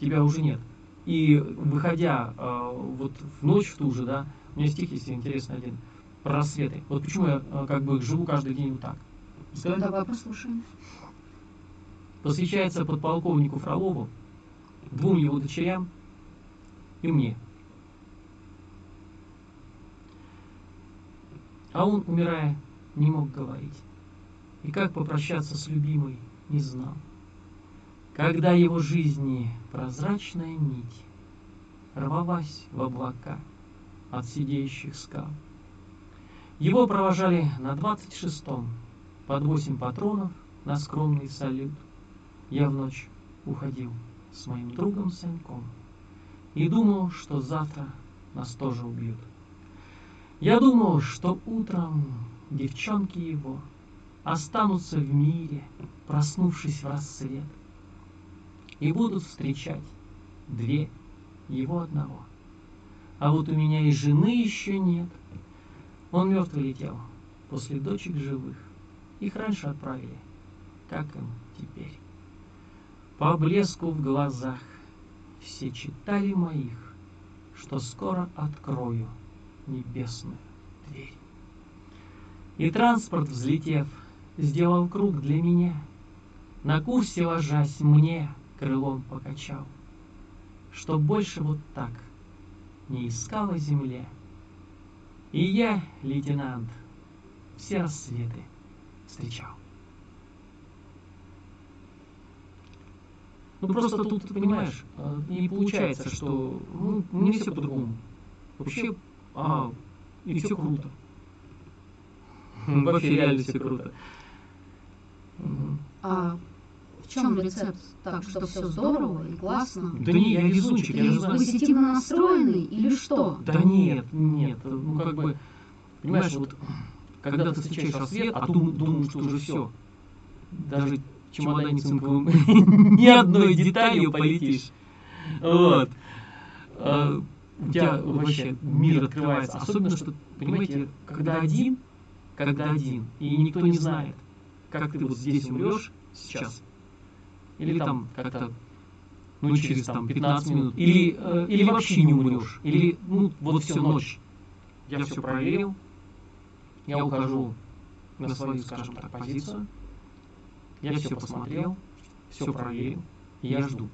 тебя уже нет. И выходя э, вот в ночь в ту же, да, у меня стих есть интересный один, про рассветы. Вот почему я э, как бы живу каждый день вот так. Сказать? Давай послушаем. посвящается подполковнику Фролову, двум его дочерям и мне. А он, умирая, не мог говорить. И как попрощаться с любимой, не знал. Когда его жизни прозрачная нить рвалась в облака от сидеющих скал. Его провожали на двадцать шестом под восемь патронов на скромный салют. Я в ночь уходил с моим другом Саньком и думал, что завтра нас тоже убьют. Я думал, что утром девчонки его останутся в мире, проснувшись в рассвет, и будут встречать две его одного. А вот у меня и жены еще нет. Он мертвый летел после дочек живых. Их раньше отправили. Как им теперь? По блеску в глазах все читали моих, что скоро открою небесную дверь. И транспорт, взлетев, сделал круг для меня. На курсе ложась мне крылом покачал, Что больше вот так не искала земля. И я, лейтенант, все рассветы встречал. Ну просто тут, ты понимаешь, не получается, что ну, не все по-другому. Вообще, а, и все круто. Вообще реально все круто. А в чем рецепт? Так, что все здорово и классно? Да не, я везунчик, я же знаю. Позитивно настроенный или что? Да нет, нет, ну как бы, понимаешь, вот когда ты встречаешь рассвет, а ты думаешь, что уже все. Даже чемодане цинковым ни одной деталью полетишь. Вот. А, у тебя вообще мир открывается. Особенно, что, понимаете, когда один, когда один, и никто не знает, как ты вот здесь умрешь сейчас, или там как-то, ну, через там 15 минут, или, э, или вообще не умрешь, или, ну, вот всю ночь. Я все проверил, я ухожу на свою, скажем так, позицию, я все посмотрел, все проверил, и я жду.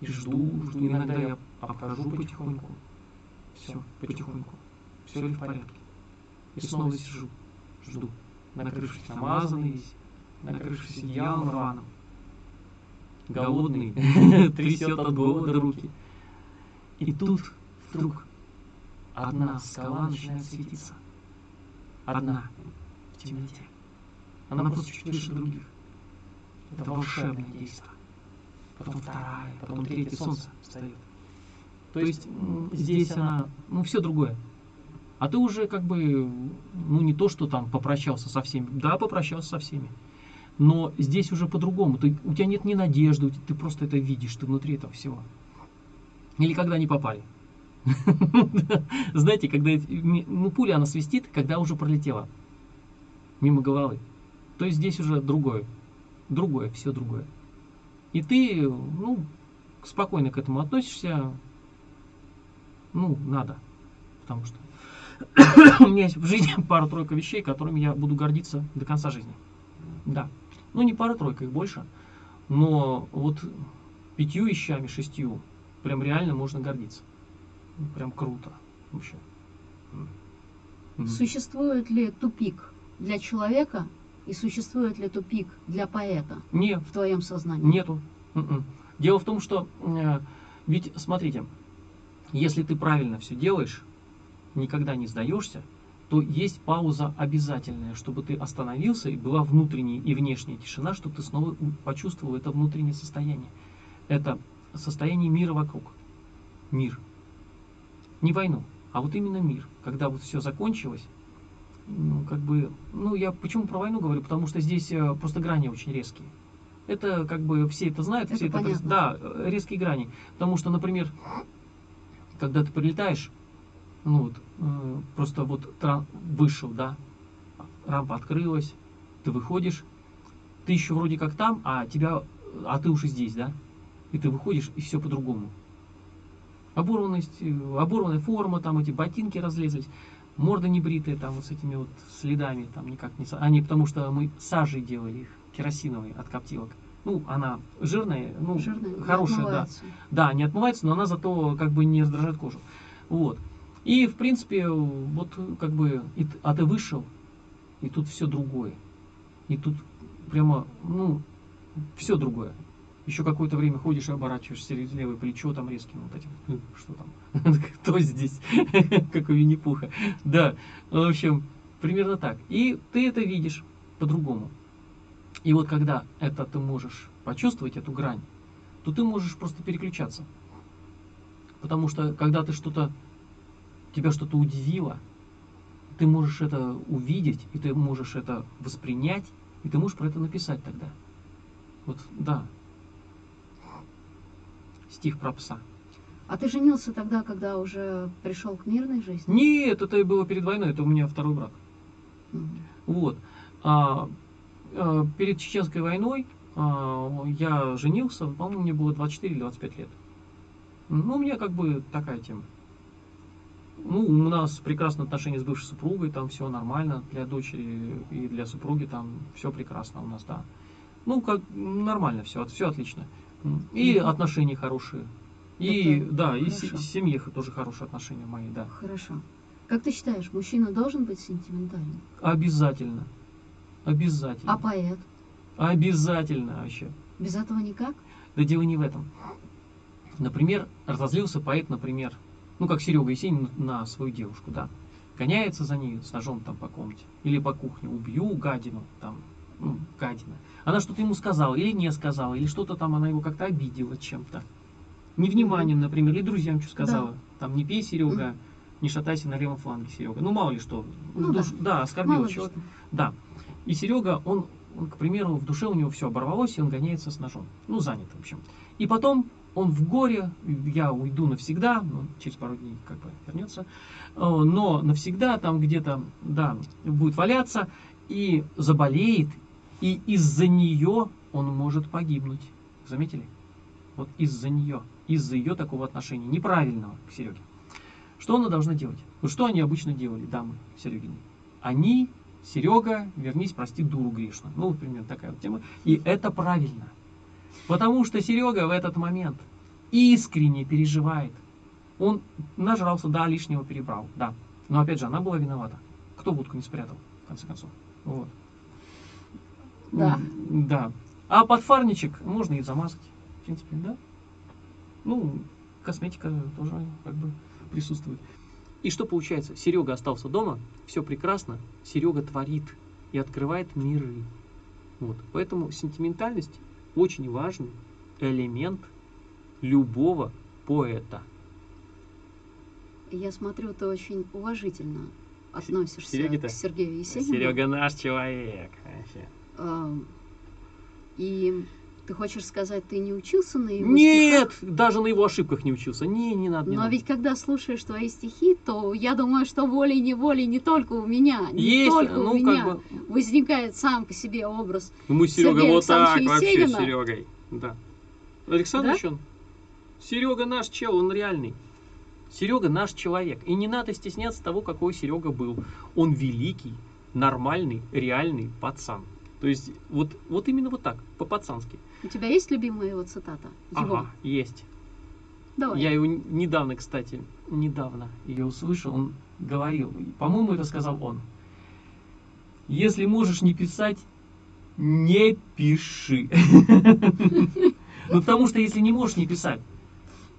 И жду, жду. Иногда я обхожу потихоньку. Все, потихоньку. Все ли в порядке. И снова сижу, жду. Накрывшись намазанный весь, накрывшись одеялом рваным. Голодный, трясет от голода руки. И тут вдруг одна скала начинает светиться. Одна в темноте. Она просто чуть выше других. Это волшебное действие. Потом вторая, потом третья, солнце встает. То есть здесь она, ну, все другое. А ты уже как бы, ну, не то, что там попрощался со всеми. Да, попрощался со всеми. Но здесь уже по-другому. Ты, у тебя нет ни надежды, ты просто это видишь, ты внутри этого всего. Или когда не попали. Знаете, когда ну, пуля, она свистит, когда уже пролетела мимо головы. То есть здесь уже другое. Другое, все другое. И ты, ну, спокойно к этому относишься. Ну, надо. Потому что у меня есть в жизни пара-тройка вещей, которыми я буду гордиться до конца жизни. Да. Ну, не пара-тройка, их больше. Но вот пятью вещами, шестью, прям реально можно гордиться. Прям круто. Вообще. Существует ли тупик для человека, и существует ли тупик для поэта Нет. в твоем сознании? Нету. М-м. Дело в том, что э, ведь смотрите, если ты правильно все делаешь, никогда не сдаешься, то есть пауза обязательная, чтобы ты остановился и была внутренняя и внешняя тишина, чтобы ты снова почувствовал это внутреннее состояние. Это состояние мира вокруг. Мир. Не войну, а вот именно мир. Когда вот все закончилось, ну, как бы, ну, я почему про войну говорю, потому что здесь э, просто грани очень резкие. Это как бы все это знают, это все понятно. это, да, э, резкие грани. Потому что, например, когда ты прилетаешь, ну вот, э, просто вот вышел, да, рампа открылась, ты выходишь, ты еще вроде как там, а тебя, а ты уже здесь, да, и ты выходишь, и все по-другому. Оборванность, э, оборванная форма, там эти ботинки разлезлись морда не бритая, там вот с этими вот следами, там никак не... Они потому что мы сажей делали их, керосиновой от коптилок. Ну, она жирная, ну, Жирная, хорошая, да. Да, не отмывается, но она зато как бы не раздражает кожу. Вот. И, в принципе, вот как бы, и, а ты вышел, и тут все другое. И тут прямо, ну, все другое еще какое-то время ходишь и оборачиваешься левое плечо там резким вот этим. «Хм, что там? Кто здесь? Как у Винни-Пуха. Да, в общем, примерно так. И ты это видишь по-другому. И вот когда это ты можешь почувствовать, эту грань, то ты можешь просто переключаться. Потому что когда ты что-то, тебя что-то удивило, ты можешь это увидеть, и ты можешь это воспринять, и ты можешь про это написать тогда. Вот, да, стих про пса. А ты женился тогда, когда уже пришел к мирной жизни? Нет, это было перед войной, это у меня второй брак. Угу. Вот. А, а, перед Чеченской войной а, я женился, по-моему, мне было 24 или 25 лет. Ну, у меня как бы такая тема. Ну, у нас прекрасные отношения с бывшей супругой, там все нормально для дочери и для супруги, там все прекрасно у нас, да. Ну, как нормально все, все отлично. И отношения хорошие. И Это да, и се- хорошо. в семье тоже хорошие отношения мои, да. Хорошо. Как ты считаешь, мужчина должен быть сентиментальным? Обязательно. Обязательно. А поэт? Обязательно вообще. Без этого никак? Да дело не в этом. Например, разозлился поэт, например, ну как Серега Есенин на свою девушку, да. Гоняется за ней с ножом там по комнате. Или по кухне. Убью гадину, там, ну, гадина. Она что-то ему сказала или не сказала, или что-то там она его как-то обидела чем-то. Невниманием, например, или друзьям что сказала. Там не пей, Серега, не шатайся на левом фланге, Серега. Ну мало ли что. Ну Душ- да, оскорбила Мало ли человека. Да. И Серега, он, он, к примеру, в душе у него все оборвалось, и он гоняется с ножом. Ну, занят, в общем. И потом он в горе, я уйду навсегда, ну, через пару дней как бы вернется, э, но навсегда там где-то, да, будет валяться и заболеет, и из-за нее он может погибнуть. Заметили? Вот из-за нее, из-за ее такого отношения, неправильного к Сереге. Что она должна делать? Ну, что они обычно делали, дамы Серегины? Они, Серега, вернись, прости, дуру грешную. Ну, например, такая вот тема. И это правильно. Потому что Серега в этот момент искренне переживает. Он нажрался, да, лишнего перебрал, да. Но опять же, она была виновата. Кто будку не спрятал, в конце концов? Вот. Да. Да. А подфарничек можно и замазать. В принципе, да. Ну, косметика тоже как бы присутствует. И что получается? Серега остался дома, все прекрасно, Серега творит и открывает миры. Вот. Поэтому сентиментальность очень важный элемент любого поэта. Я смотрю, ты очень уважительно относишься к Сергею Есенину. Серега наш человек. вообще. И ты хочешь сказать, ты не учился на его Нет, стихах? даже на его ошибках не учился. Не, не надо. не Но надо. ведь когда слушаешь твои стихи, то я думаю, что волей-неволей не только у меня, не Есть, только ну у меня бы, возникает сам по себе образ. Ну, Мы Серега Сергея вот так Александровича вообще Есенина? с Серегой. Да. Александрович он. Серега наш чел, он реальный. Серега наш человек. И не надо стесняться того, какой Серега был. Он великий, нормальный, реальный пацан. То есть вот, вот именно вот так, по-пацански. У тебя есть любимая его цитата? Его. Ага, есть. Давай. Я его недавно, кстати, недавно ее услышал, он говорил, по-моему, это сказал он. Если можешь не писать, не пиши. Ну, потому что если не можешь не писать,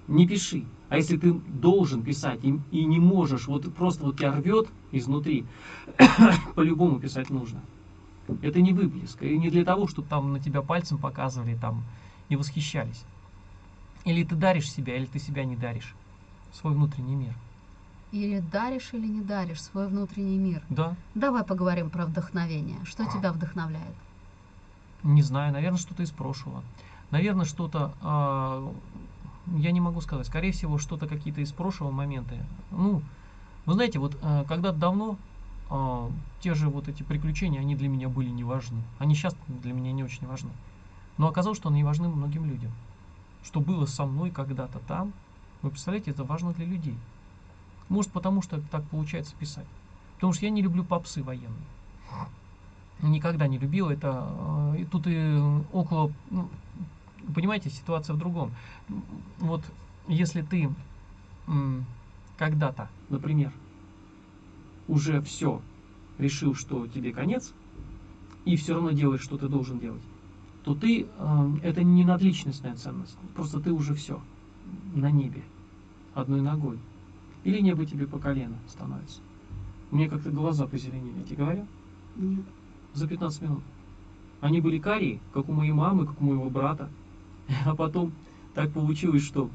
не пиши. А если ты должен писать и, и не можешь, вот просто вот тебя рвет изнутри, по-любому писать нужно. Это не выплеск, и не для того, чтобы там на тебя пальцем показывали там и восхищались. Или ты даришь себя, или ты себя не даришь. Свой внутренний мир. Или даришь, или не даришь свой внутренний мир. Да, Давай поговорим про вдохновение. Что тебя вдохновляет? не знаю, наверное, что-то из прошлого. Наверное, что-то, а, я не могу сказать, скорее всего, что-то какие-то из прошлого моменты. Ну, вы знаете, вот а, когда-то давно а, те же вот эти приключения, они для меня были не важны. Они сейчас для меня не очень важны. Но оказалось, что они важны многим людям. Что было со мной когда-то там, вы представляете, это важно для людей. Может, потому что так получается писать. Потому что я не люблю попсы военные. Никогда не любил это. э, И тут и около... ну, понимаете, ситуация в другом. Вот если ты когда-то, например, уже все решил, что тебе конец, и все равно делаешь, что ты должен делать, то ты, э, это не надличностная ценность. Просто ты уже все на небе, одной ногой. Или небо тебе по колено становится. Мне как-то глаза позеленели, я тебе говорю, Нет. за 15 минут. Они были карие, как у моей мамы, как у моего брата. А потом так получилось, что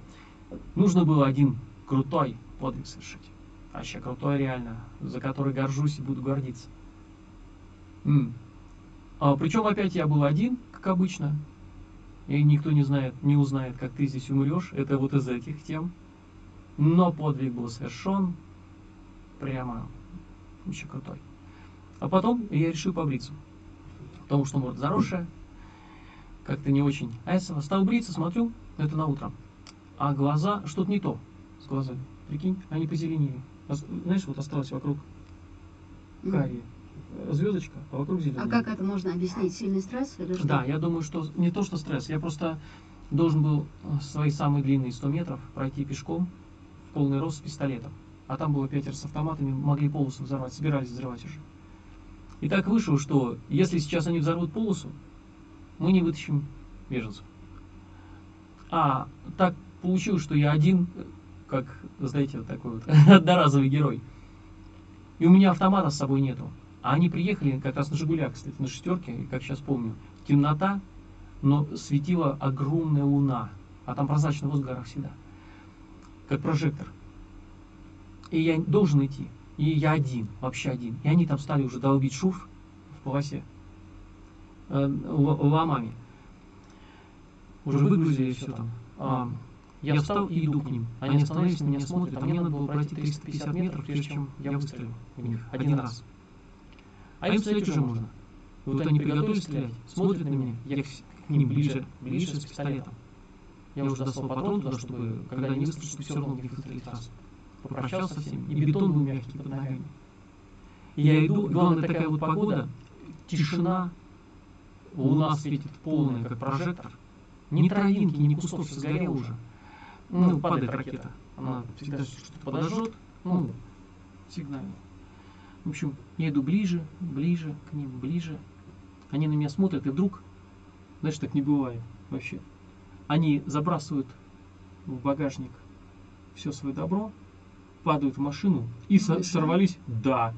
нужно было один крутой подвиг совершить. Вообще крутой реально, за который горжусь и буду гордиться. М. А, причем опять я был один, как обычно. И никто не знает, не узнает, как ты здесь умрешь. Это вот из этих тем. Но подвиг был совершен. Прямо очень крутой. А потом я решил побриться. Потому что морда заросшая. Как-то не очень. А я стал бриться, смотрю, это на утро. А глаза, что-то не то с глазами. Прикинь, они позеленели. Знаешь, вот осталось вокруг э, звездочка, а вокруг зеленая. А как это можно объяснить? Сильный стресс или что? Да, я думаю, что не то, что стресс. Я просто должен был э, свои самые длинные 100 метров пройти пешком в полный рост с пистолетом. А там было пятеро с автоматами, могли полосу взорвать, собирались взрывать уже. И так вышло, что если сейчас они взорвут полосу, мы не вытащим беженцев. А так получилось, что я один, э, как, знаете, вот такой вот одноразовый герой. И у меня автомата с собой нету. А они приехали как раз на Жигулях, кстати, на шестерке, как сейчас помню. Темнота, но светила огромная луна. А там прозрачный воздух в горах всегда. Как прожектор. И я должен идти. И я один, вообще один. И они там стали уже долбить шуф в полосе. Э, ломами. Уже выгрузили все там. Я встал и иду к ним. Они остановились, на меня смотрят, а мне надо было пройти 350 метров, прежде чем я выстрелил в них один раз. А им стрелять уже можно. Вот они приготовились стрелять, смотрят на меня, я к с- ним ближе, ближе с пистолетом. Я уже достал патрон туда, чтобы, когда они выстрелят, все равно них выстрелить раз. Попрощался со всеми, и бетон был мягкий под ногами. И я иду, главное такая вот погода, тишина, луна светит полная, как прожектор. Ни травинки, ни кустов, все сгорело уже. Ну, падает ракета. Она всегда что-то подожжет, ну, сигнально. В общем, я иду ближе, ближе к ним, ближе. Они на меня смотрят, и вдруг, знаешь, так не бывает вообще. Они забрасывают в багажник все свое добро, падают в машину и со- сорвались, да,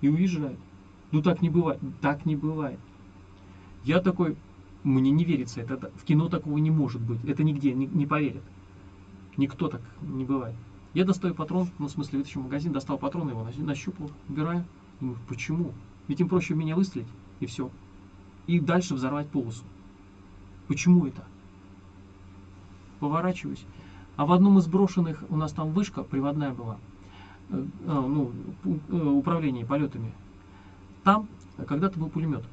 и уезжают. Ну так не бывает, так не бывает. Я такой, мне не верится, это в кино такого не может быть, это нигде не, не поверят. Никто так не бывает. Я достаю патрон, ну, в смысле, вытащил магазин, достал патрон, его на- нащупал, убираю. Думаю, почему? Ведь им проще меня выстрелить, и все. И дальше взорвать полосу. Почему это? Поворачиваюсь. А в одном из брошенных, у нас там вышка приводная была, э, а, ну, э, управление полетами. Там когда-то был пулемет.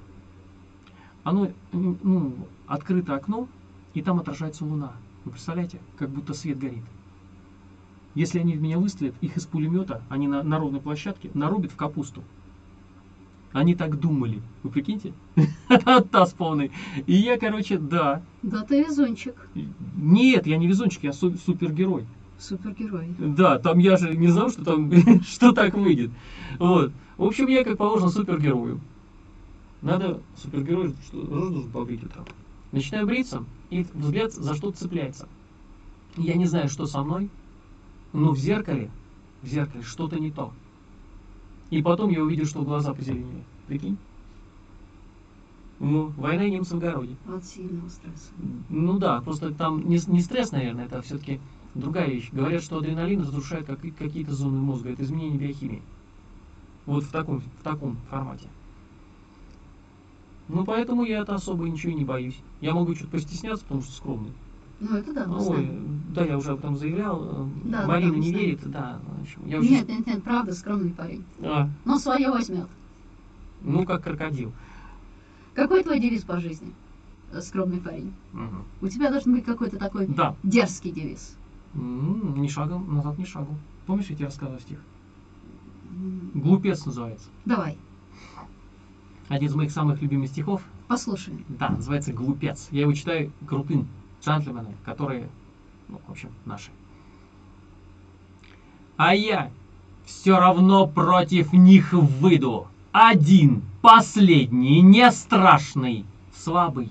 Оно, ну, открыто окно, и там отражается луна. Вы представляете, как будто свет горит. Если они в меня выстрелят, их из пулемета, они на, на ровной площадке, нарубят в капусту. Они так думали. Вы прикиньте? Таз полный. И я, короче, да. Да ты везунчик. Нет, я не везунчик, я су- супергерой. Супергерой. Да, там я же не знал, что там, что так выйдет. Вот. В общем, я, как положено, супергерою. Надо супергерой, рожу должен побрить утром. Начинаю бриться, и взгляд за что-то цепляется. Я не знаю, что со мной, но в зеркале, в зеркале что-то не то. И потом я увидел, что глаза позеленели. Прикинь? Ну, война и немцев в огороде. От сильного стресса. Ну да, просто там не, не стресс, наверное, это все-таки другая вещь. Говорят, что адреналин разрушает как- какие-то зоны мозга. Это изменение биохимии. Вот в таком, в таком формате. Ну, поэтому я это особо ничего и не боюсь. Я могу что-то постесняться, потому что скромный. Ну, это да, мы Ой, знаем. да, я уже об этом заявлял. э, Да, Марина да, не знаем. верит, да. я уже- Нет, нет, нет, правда, скромный парень. А, Но свое возьмет. ну, как крокодил. Какой твой девиз по жизни? э, Скромный парень. Мгм. У тебя должен быть какой-то такой Да. дерзкий девиз. М, Ни шагом, назад ни шагом. Помнишь, я тебе рассказывал стих? Глупец называется. Давай, Один из моих самых любимых стихов послушаем. Да, называется «Глупец». Я его читаю крутым джентльменам, которые, ну, в общем, наши. А я все равно против них выйду. Один, последний, не страшный, слабый.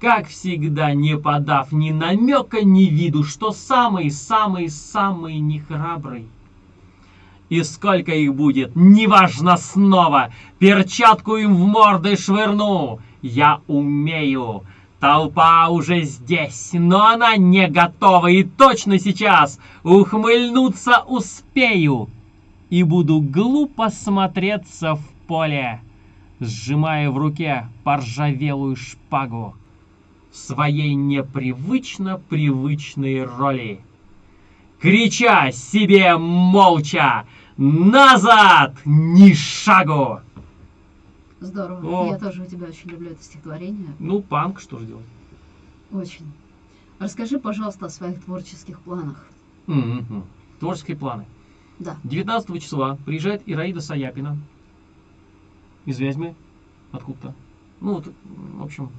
Как всегда, не подав ни намека, ни виду, что самый-самый-самый нехрабрый. И сколько их будет, неважно снова, перчатку им в морды швырну. Я умею. Толпа уже здесь, но она не готова, и точно сейчас ухмыльнуться успею. И буду глупо смотреться в поле, сжимая в руке поржавелую шпагу в своей непривычно привычной роли крича себе молча «Назад! Ни шагу!» Здорово. О. Я тоже у тебя очень люблю это стихотворение. Ну, панк, что же делать? Очень. Расскажи, пожалуйста, о своих творческих планах. Мгм. Творческие планы. Да. 19 числа приезжает Ираида Саяпина из Вязьмы, откуда-то. Ну, вот, в общем,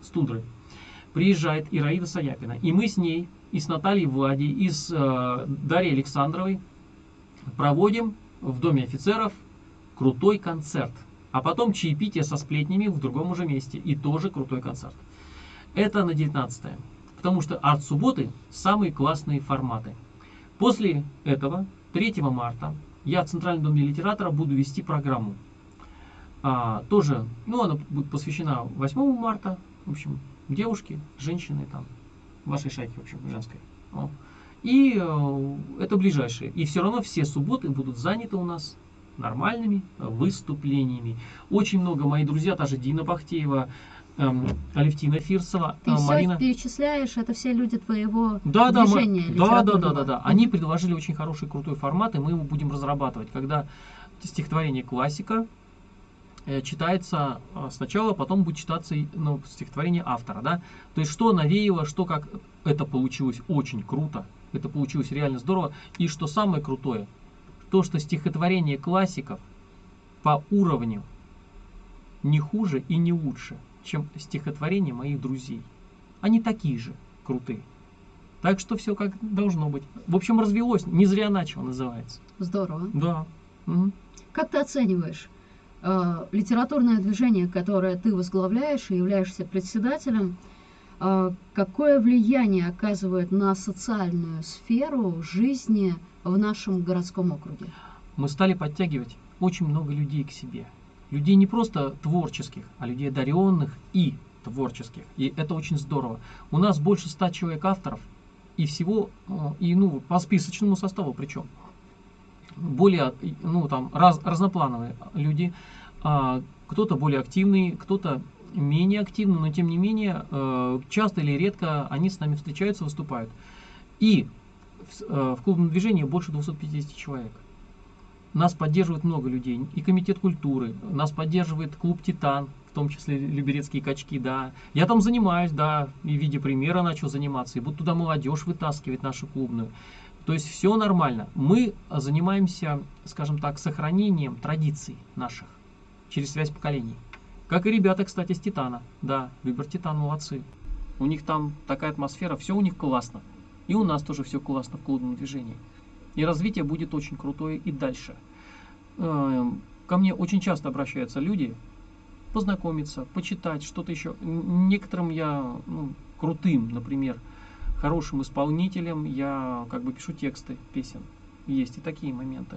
с Тундры. Приезжает Ираида Саяпина. И мы с ней, и с Натальей Влади, и с э, Дарьей Александровой проводим в Доме офицеров крутой концерт. А потом чаепитие со сплетнями в другом уже месте. И тоже крутой концерт. Это на 19 -е. Потому что арт-субботы самые классные форматы. После этого, 3 марта, я в Центральном доме литератора буду вести программу. А, тоже, ну, она будет посвящена 8 марта, в общем, девушки, женщины там, вашей шайки, в общем, женской. И э, это ближайшие. И все равно все субботы будут заняты у нас нормальными выступлениями. Очень много мои друзья, та же Дина Бахтеева, эм, Алевтина Фирсова, Ты э, Марина. перечисляешь, это все люди твоего Да, движения да, да, да, да, да. Они предложили очень хороший, крутой формат, и мы его будем разрабатывать. Когда стихотворение классика читается э, сначала, потом будет читаться ну, стихотворение автора, да. То есть что навеяло, что как это получилось очень круто, это получилось реально здорово. И что самое крутое, то, что стихотворение классиков по уровню не хуже и не лучше, чем стихотворения моих друзей. Они такие же крутые. Так что все как должно быть. В общем, развелось. Не зря начал, называется. Здорово. Да. Мгм. Как ты оцениваешь э, литературное движение, которое ты возглавляешь и являешься председателем? э, какое влияние оказывает на социальную сферу жизни в нашем городском округе? Мы стали подтягивать очень много людей к себе. Людей не просто творческих, а людей одаренных и творческих. И это очень здорово. У нас больше ста человек авторов, и всего, э, и ну, по списочному составу причем. Более, ну, там, раз, разноплановые люди. А, кто-то более активный, кто-то менее активный, но тем не менее, э, часто или редко они с нами встречаются, выступают. И в, э, в клубном движении больше 250 человек. Нас поддерживает много людей. И комитет культуры, нас поддерживает клуб Титан, в том числе Люберецкие качки, да. Я там занимаюсь, да, и в виде примера начал заниматься, и буду туда молодежь вытаскивать нашу клубную. То есть все нормально. Мы занимаемся, скажем так, сохранением традиций наших через связь поколений. Как и ребята, кстати, с Титана. Да, Любер Титан молодцы. У них там такая атмосфера, все у них классно. И у нас тоже все классно в клубном движении. И развитие будет очень крутое и дальше. Эм, Ко мне очень часто обращаются люди познакомиться, почитать, что-то еще. Некоторым я ну, крутым, например, хорошим исполнителем, я как бы пишу тексты песен. Есть и такие моменты.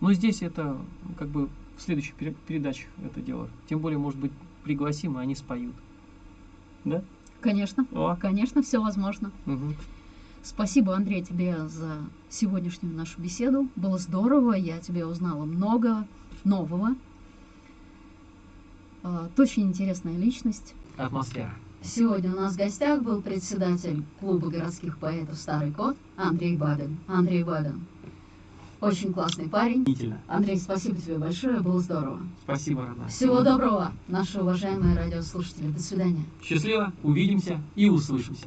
Но здесь это как бы в следующих пере- передачах это дело. Тем более, может быть, пригласим, и они споют. Да? Конечно, О, конечно, все возможно. мгм. Спасибо, Андрей, тебе за сегодняшнюю нашу беседу. Было здорово, я тебе узнала много нового. А, Ты очень интересная личность. Атмосфера. Сегодня у нас в гостях был председатель клуба городских поэтов «Старый кот» Андрей Бабин. Андрей Бабин. Очень классный парень. Андрей, спасибо тебе большое, было здорово. Спасибо, родная. Всего доброго, наши уважаемые радиослушатели. До свидания. Счастливо, увидимся и услышимся.